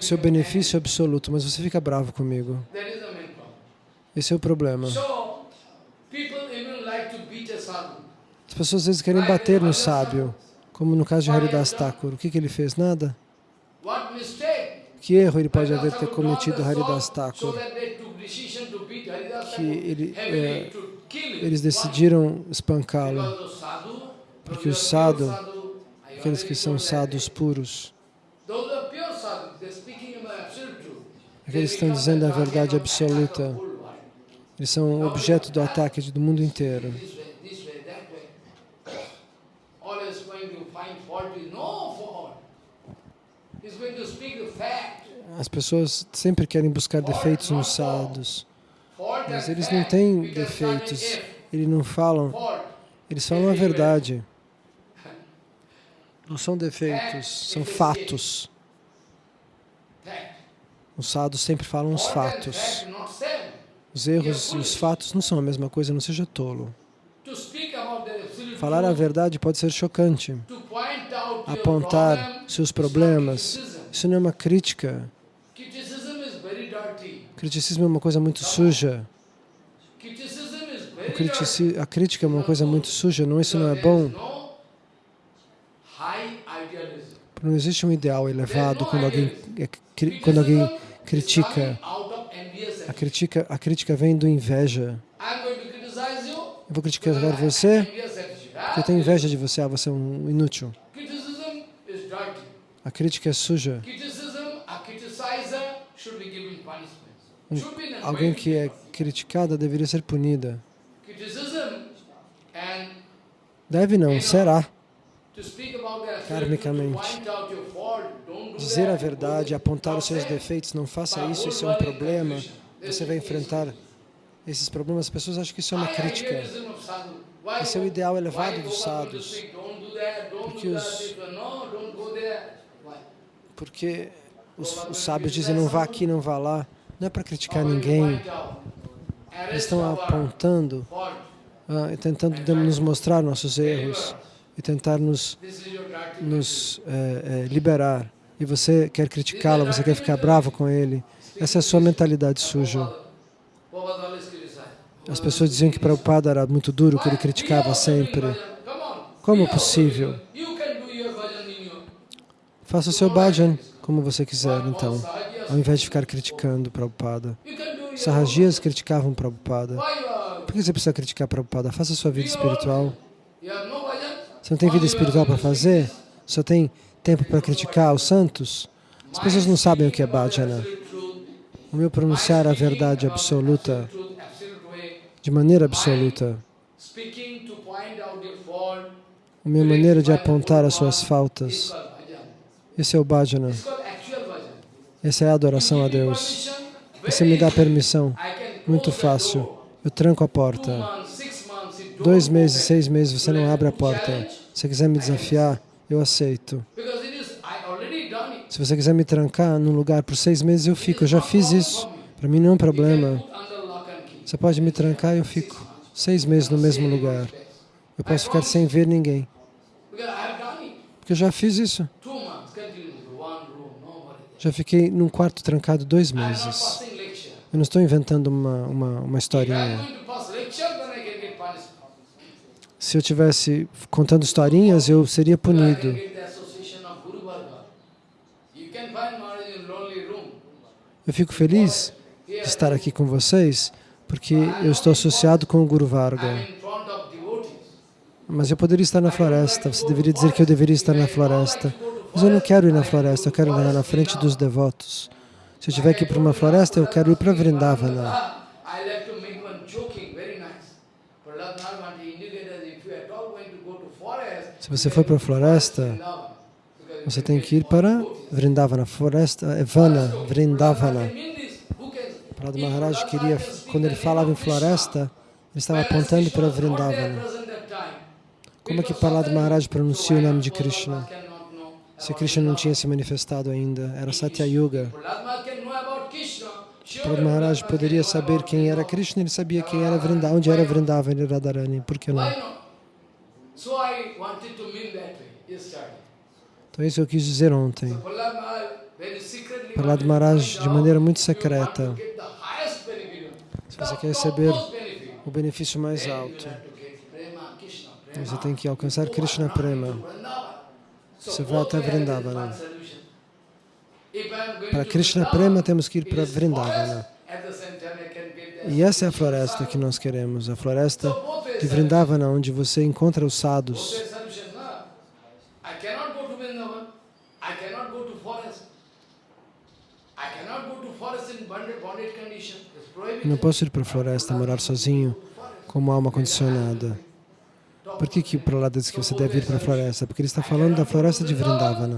seu benefício absoluto, mas você fica bravo comigo. Esse é o problema. As pessoas às vezes querem bater no sábio, como no caso de Haridas Thakur. O que, que ele fez? Nada. Que erro ele pode haver ter cometido Haridas Thakur? Que ele, é. Eles decidiram espancá-lo, porque o sadhu, sadhu, I aqueles que são sadhus day. puros, aqueles que estão dizendo a verdade absoluta, eles são objeto do ataque do mundo inteiro. As pessoas sempre querem buscar defeitos nos sadhus, Fault mas eles não fact. têm defeitos, eles não falam, eles falam a verdade. Não são defeitos, são fatos. Os sadhus sempre falam os and fatos. Os erros e os fatos não são a mesma coisa, não seja tolo. Falar a verdade pode ser chocante. Apontar seus problemas, isso não é uma crítica. Criticismo é uma coisa muito suja. Critici- a crítica é uma coisa muito suja, não, isso não é bom. Não existe um ideal elevado quando alguém, é quando alguém critica. A crítica, a crítica vem do inveja. Eu vou criticar você porque eu tenho inveja de você. Ah, você é um inútil. A crítica é suja. Criticism, a criticizer should be given punishment. Um- Should be in a Alguém que é criticada deveria ser punida. Deve não, será. Karmicamente. Dizer a verdade, apontar os seus defeitos, não faça isso, isso é um problema. Você vai enfrentar esses problemas. As pessoas acham que isso é uma crítica. Esse é o ideal elevado dos don't Porque os-? Porque os, os sábios dizem não vá aqui, não vá lá. Não é para criticar ninguém. Eles estão apontando ah, tentando nos mostrar nossos erros e tentar nos, nos eh, eh, liberar. E você quer criticá-lo, você quer ficar bravo com ele. Essa é a sua mentalidade suja. As pessoas diziam que Prabhupada era muito duro, que ele criticava sempre. Como possível? In your... Faça o seu bhajan como você quiser, então, ao invés de ficar criticando Prabhupada. Your... Sarrajias criticavam Prabhupada. Por que você precisa criticar Prabhupada? Faça sua vida espiritual. Você não tem vida espiritual para fazer? Só tem tempo para criticar os santos? As pessoas não sabem o que é bhajana. O meu pronunciar a verdade absoluta, de maneira absoluta. A minha maneira de apontar as suas faltas. Esse é o bhajana. Essa é a adoração a Deus. Você me dá permissão. Muito fácil. Eu tranco a porta. Dois meses, seis meses, você não abre a porta. Se você quiser me desafiar, eu aceito. Se você quiser me trancar num lugar por seis meses, eu fico. Eu já fiz isso. Para mim não é um problema. Você pode me trancar e eu fico seis meses no mesmo lugar. Eu posso ficar sem ver ninguém. Porque eu já fiz isso. Já fiquei num quarto trancado dois meses. Eu não estou inventando uma, uma, uma historinha. Se eu tivesse contando historinhas, eu seria punido. Eu fico feliz de estar aqui com vocês, porque eu estou associado com o Guru Varga. Mas eu poderia estar na floresta, você deveria dizer que eu deveria estar na floresta. Mas eu não quero ir na floresta, eu quero ir na frente dos devotos. Se eu tiver que ir para uma floresta, eu quero ir para Vrindavana. Se você for para a floresta, você tem que ir para Vrindavana. Floresta é Vana, Vrindavana. Prahlad Maharaj queria, quando ele falava em floresta, ele estava apontando para Vrindavana. Como é que Prahlad Maharaj pronuncia o nome de Krishna? Se Krishna não tinha se manifestado ainda, era Satya Yuga. Prahlad Maharaj poderia saber quem era Krishna, ele sabia quem era Vrindavan, onde era Vrindavana e Radharani, por que não? Então isso eu quis dizer ontem. Prahlad Maharaj, de maneira muito secreta, se você quer receber o benefício mais alto, você tem que alcançar Krishna Prema. Você vai até Vrindavana. Para Krishna Prema temos que ir para Vrindavana. E essa é a floresta que nós queremos, a floresta de Vrindavana, onde você encontra os sadhus. Não posso ir para a floresta morar sozinho como alma condicionada. Por que, que o Prahlada diz que você deve ir para a floresta? Porque ele está falando da floresta de Vrindavana.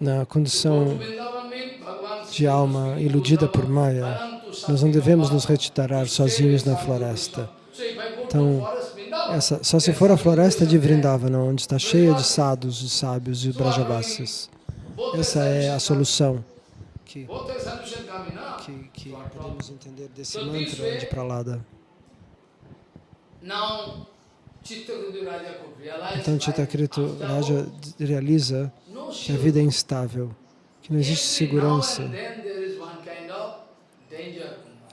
Na condição de alma iludida por Maya, nós não devemos nos retirar sozinhos na floresta. Então, Essa, só se for a floresta de Vrindavana, onde está cheia de sadhus, de sábios e brajavasis. Essa é a solução que, que, que podemos entender desse mantra de Pralada. Então, Chittakrito Raja realiza que a vida é instável, que não existe segurança.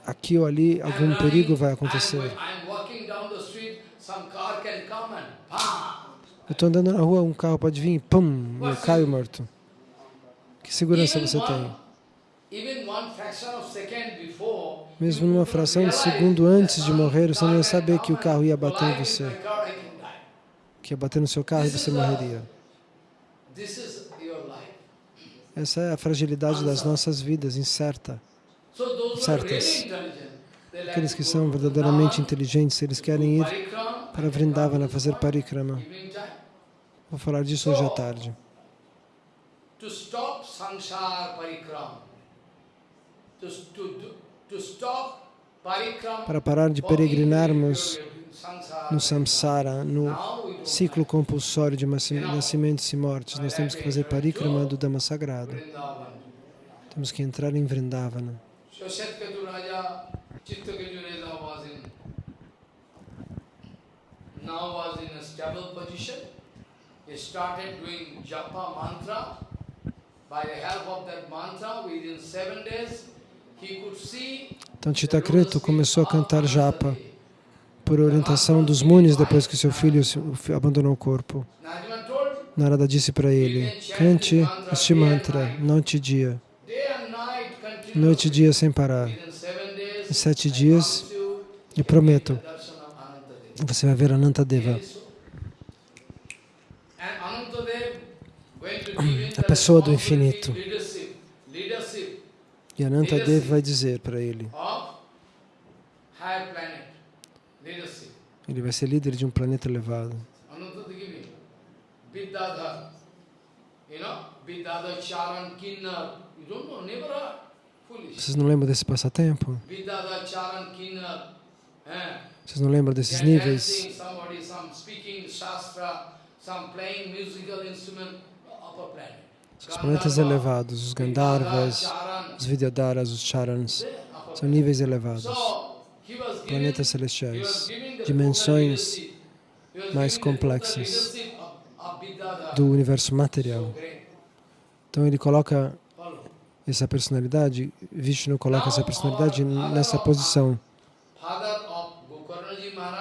Aqui ou ali, algum perigo vai acontecer. Eu estou andando na rua, um carro pode vir pum, eu caio morto. Que segurança você tem? Mesmo numa fração de segundo antes de morrer, você não ia saber que o carro ia bater em você, que ia bater no seu carro e você morreria. Essa é a fragilidade das nossas vidas, incerta. Certas. Aqueles que são verdadeiramente inteligentes, eles querem ir para Vrindavana fazer parikrama. Vou falar disso hoje à tarde. para parar de peregrinarmos no samsara, no ciclo compulsório de nasci- nascimentos e mortes. Nós temos que fazer parikrama do Dhamma sagrado. Temos que entrar em Vrindavana. Então lotus começou a cantar japa por orientação dos munis depois que seu filho abandonou o corpo. Narada disse para ele, cante este mantra noite e dia, noite e dia sem parar. Em sete dias, eu prometo, você vai ver Anantadeva, a pessoa do infinito. E Anantadeva vai dizer para ele, ele vai ser líder de um planeta elevado. Vidyadhar. You know, Vidyadhar Charan Kinnar. You don't know, never heard. Vocês não lembram desse passatempo? Vocês não lembram desses níveis? Os planetas elevados, os Gandharvas, os Vidyadharas, os Charans, são níveis elevados, planetas celestiais, dimensões mais complexas do universo So material. Então ele coloca. Essa personalidade, Vishnu coloca essa personalidade nessa posição.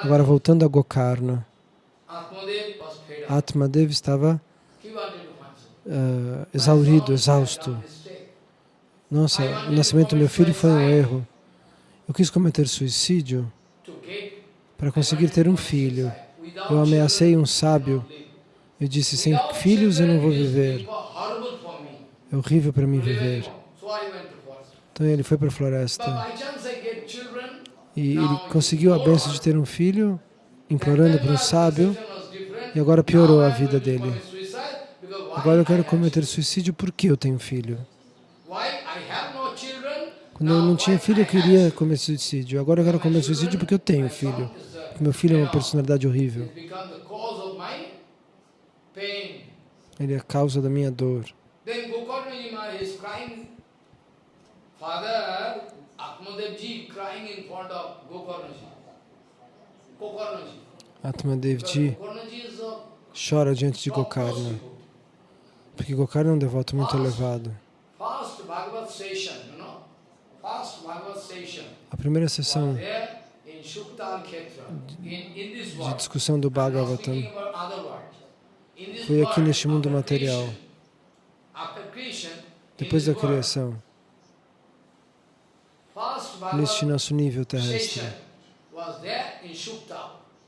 Agora voltando a Gokarna, Atmadev estava ah, exaurido, exausto. Nossa, o nascimento do meu filho foi um erro. Eu quis cometer suicídio para conseguir ter um filho. Eu ameacei um sábio. Eu disse, sem filhos eu não vou viver. is horrible for me É horrível para mim viver. forest. Então ele foi para a floresta e ele conseguiu a benção de ter um filho, implorando para um sábio, e agora piorou a vida dele. Agora eu quero cometer suicídio porque eu tenho filho. Quando eu não tinha filho, eu queria cometer suicídio. Agora eu quero cometer suicídio porque eu tenho filho. Porque meu filho é uma personalidade horrível. Ele é a causa da minha dor. Then Gokarnaji Maharaj is crying. Father Atmadevji crying in front of Gokarnaji. Gokarnaji. Atmadevji chora diante de Gokarna, porque Gokarna é um devoto muito elevado. A primeira sessão de discussão do Bhagavatam foi aqui neste mundo material. Depois da criação, neste nosso nível terrestre.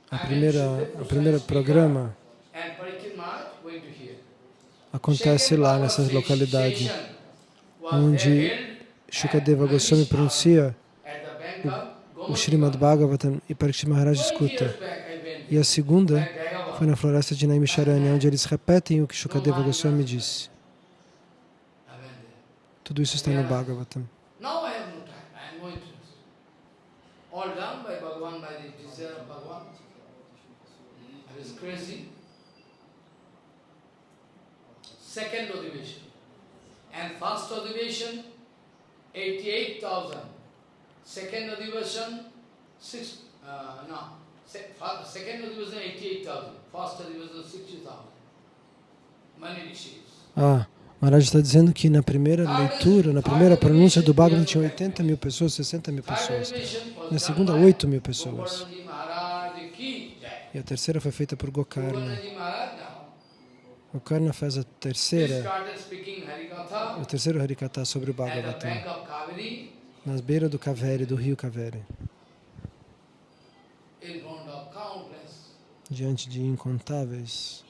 A primeira, primeira Goswami programa acontece lá nessa localidade, onde Shukadeva Goswami pronuncia o Gomati Srimad. Bhagavatam e Parikshit Maharaj escuta. E a segunda foi na floresta de Naimisharanya, onde eles repetem o que Shukadeva Goswami disse. Tudo isso está no Bhagavatam. Second Odivation. And first Odivation, 88,000. Second Odivation, six, uh, no. Second Odivation, 88,000. First Odivation, 60,000. Many rishis. Ah, Maharaj está dizendo que na primeira leitura, na primeira pronúncia do Bhagavatam tinha 80 mil pessoas, 60 mil pessoas. Na segunda, by 8 mil pessoas. E a terceira foi feita por Gokarna. Gokarna fez a terceira, o terceiro Harikata sobre o Bhagavatam, nas beiras do Kaveri, do rio Kaveri, diante de incontáveis?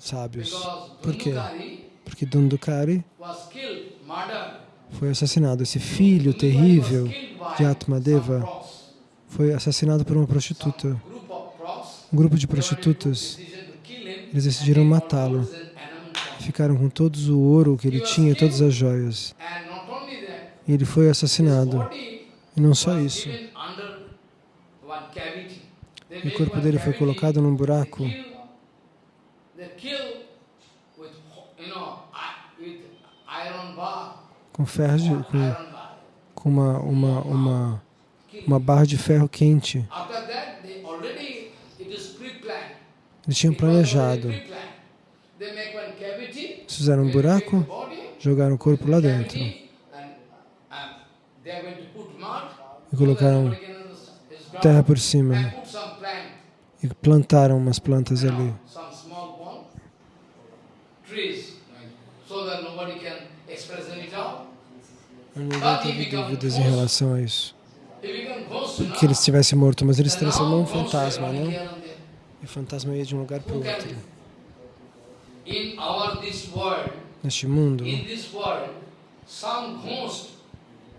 Sábios. Por quê? Porque Dundukari foi assassinado. Esse filho terrível de Atmadeva foi assassinado por uma prostituta. Um grupo de prostitutas Eles decidiram matá-lo. ficaram com todos o ouro que ele tinha, todas as joias. E ele foi assassinado. E não só isso. O corpo dele foi colocado num buraco com ferro, de, com, com uma, uma, uma, uma barra de ferro quente. Eles tinham planejado. Fizeram um buraco, jogaram o corpo lá dentro. E colocaram terra por cima. E plantaram umas plantas ali. Ninguém teve dúvidas em relação a isso. Que ele estivesse morto, mas ele se transformou em um fantasma, não? E o fantasma ia de um lugar para o outro. Neste mundo,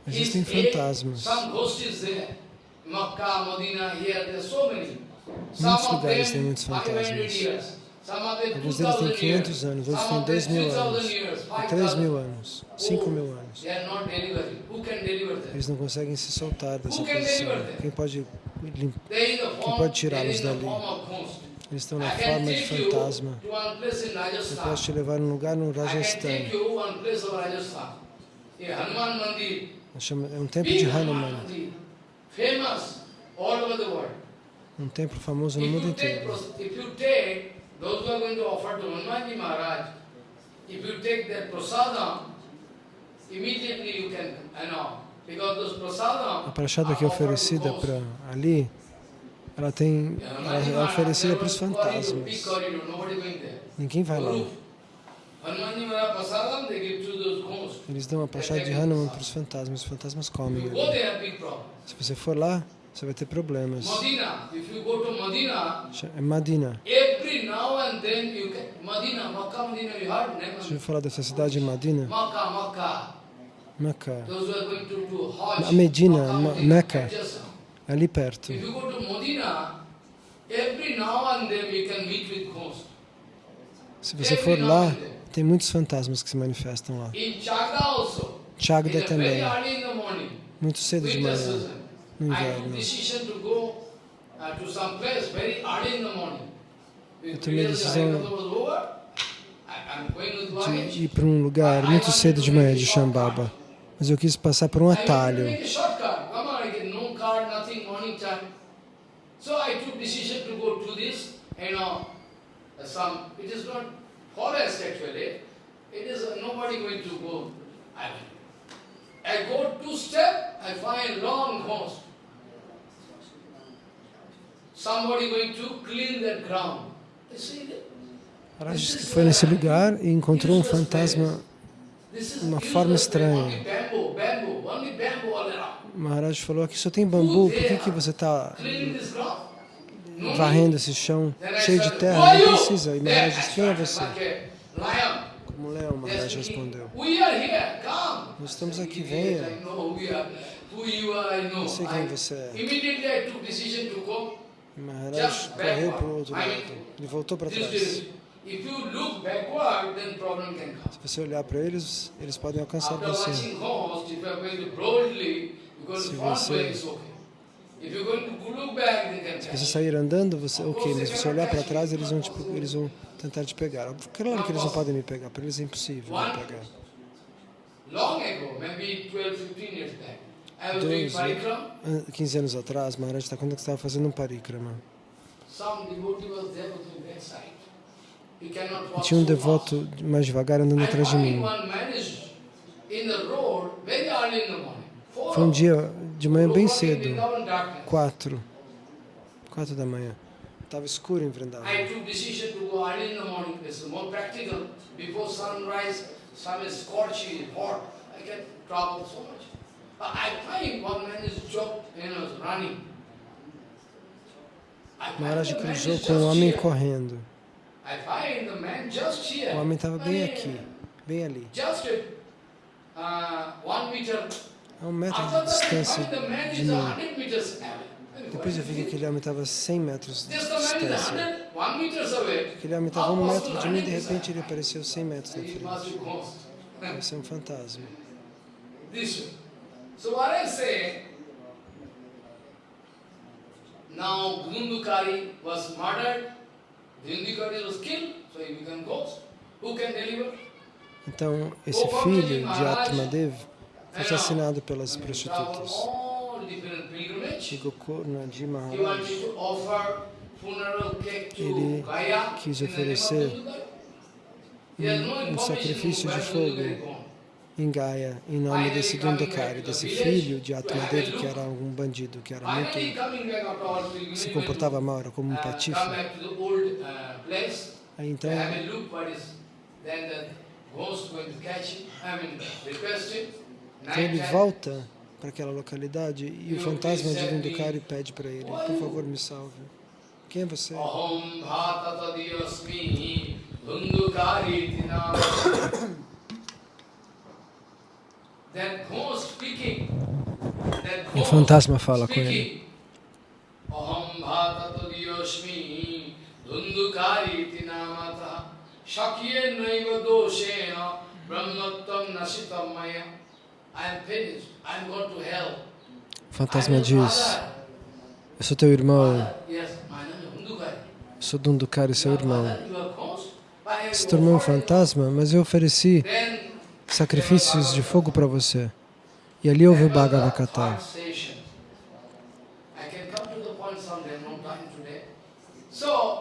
existem fantasmas. Muitos lugares têm muitos fantasmas. Alguns deles têm 500 anos, outros têm 2 mil anos, 3 mil anos, 5 mil anos. Eles não conseguem se soltar dessa posição. Quem pode, quem pode tirá-los dali? Eles estão na forma de fantasma. Eu posso te levar a um lugar no Rajasthan. É um templo de Hanuman. Um templo famoso no mundo inteiro. Those who are going to offer to Hanumanji Maharaj, if you take that prasadam, immediately you can, you know, A prachada que é oferecida para ali, ela tem, ela é oferecida para os fantasmas. Ninguém vai lá. Eles dão a prachada de Hanuman para os fantasmas, os fantasmas comem. Se você for lá, você vai ter problemas. É Madina. Deixa eu falar dessa cidade de Madina. Meca. A Medina, Meca, ali perto. Se você for lá, tem muitos fantasmas que se manifestam lá. Chagda também. Muito cedo de manhã inverno. Eu tomei a decisão de ir para um lugar muito cedo de manhã de Shambhava, mas eu quis passar por um atalho. So I took decision to go to this, you know, some, it is not forest actually, it is nobody going to go. I, I go two step, I find long host. Maharaj que foi nesse lugar e encontrou um fantasma, uma forma estranha. Maharaj falou, aqui só tem bambu, por que, que você está varrendo esse chão cheio de terra? Não precisa. E Maharaj disse, quem é você? Como leão, Maharaj respondeu. Nós estamos aqui, venha. Não sei quem você é. Maharaj correu para o outro lado. Ele voltou para trás. Se você olhar para eles, eles podem alcançar você. Se você, se você sair andando, você, ok, mas se você olhar para trás, eles vão, eles vão tentar te pegar. Claro que eles não podem me pegar, para eles é impossível me pegar. Long ago, maybe 12, 15 years back. 12, 15 anos atrás, Maharaj está contando que estava fazendo um parikrama. E tinha um devoto mais devagar andando atrás de mim. Foi um dia de manhã bem cedo, quatro, quatro da manhã. Estava escuro em Vrindavan. Before sunrise, sun is scorching, hot. I get trouble so much. Maharaj cruzou com um homem correndo. O homem estava bem aqui, bem ali. A um metro de distância de mim. Depois eu vi que aquele homem estava a 100 metros de distância. Aquele homem estava a um metro de mim e de repente ele apareceu 100 metros na frente. Isso é um fantasma. Now Dhundukari was murdered, Dhundukari was killed, so he became ghost. Who can deliver? Então, esse filho de Atmadev foi assassinado pelas prostitutas. E Gokurnaji He Maharaj. Ele quis oferecer um information. sacrifício de fogo. Em Gaia, em nome desse Dundakari, desse filho de Atmadev, que era um bandido, que era muito se comportava mal, era como um patife. Aí então. Então ele volta para aquela localidade e o fantasma de Dundukari pede para ele, por favor me salve. Quem é você? Aham bhata tadiyasmi dhundukari tinam. That ghost speaking. That E o fantasma fala com ele. O fantasma diz, eu sou teu irmão, sou Dundukari, seu irmão. Se to tornou um fantasma, mas eu ofereci sacrifícios de fogo para você. E ali houve o Bhagavatar.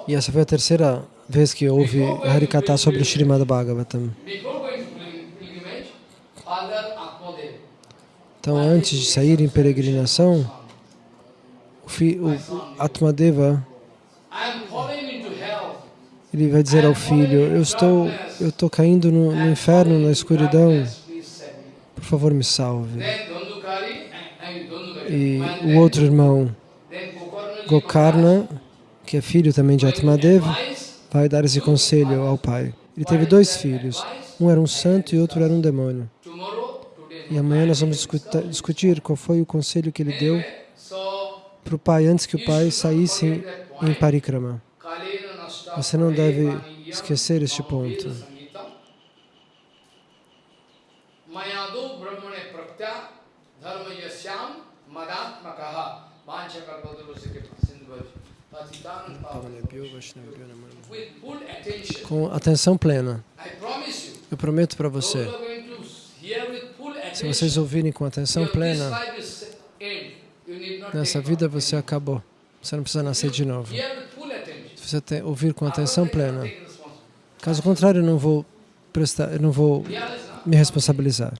E essa foi a terceira vez que houve Harikata sobre o Srimad Bhagavatam. Então, antes de sair em peregrinação, o, o Atmadeva ele vai dizer ao filho, eu estou, eu estou caindo no, no inferno, na escuridão, por favor me salve. E o outro irmão, Gokarna, que é filho também de Atmadeva, vai dar esse conselho ao pai. Ele teve dois filhos, um era um santo e outro era um demônio. E amanhã nós vamos discutir qual foi o conselho que ele deu para o pai antes que o pai saísse em parikrama. Você não deve esquecer este ponto. Com atenção plena. Eu prometo para você, se vocês ouvirem com atenção plena, nessa vida você acabou. Você não precisa nascer de novo. Hear with full attention. Se você te- ouvir com atenção you plena. Caso contrário, eu não vou prestar, eu não vou me responsabilizar.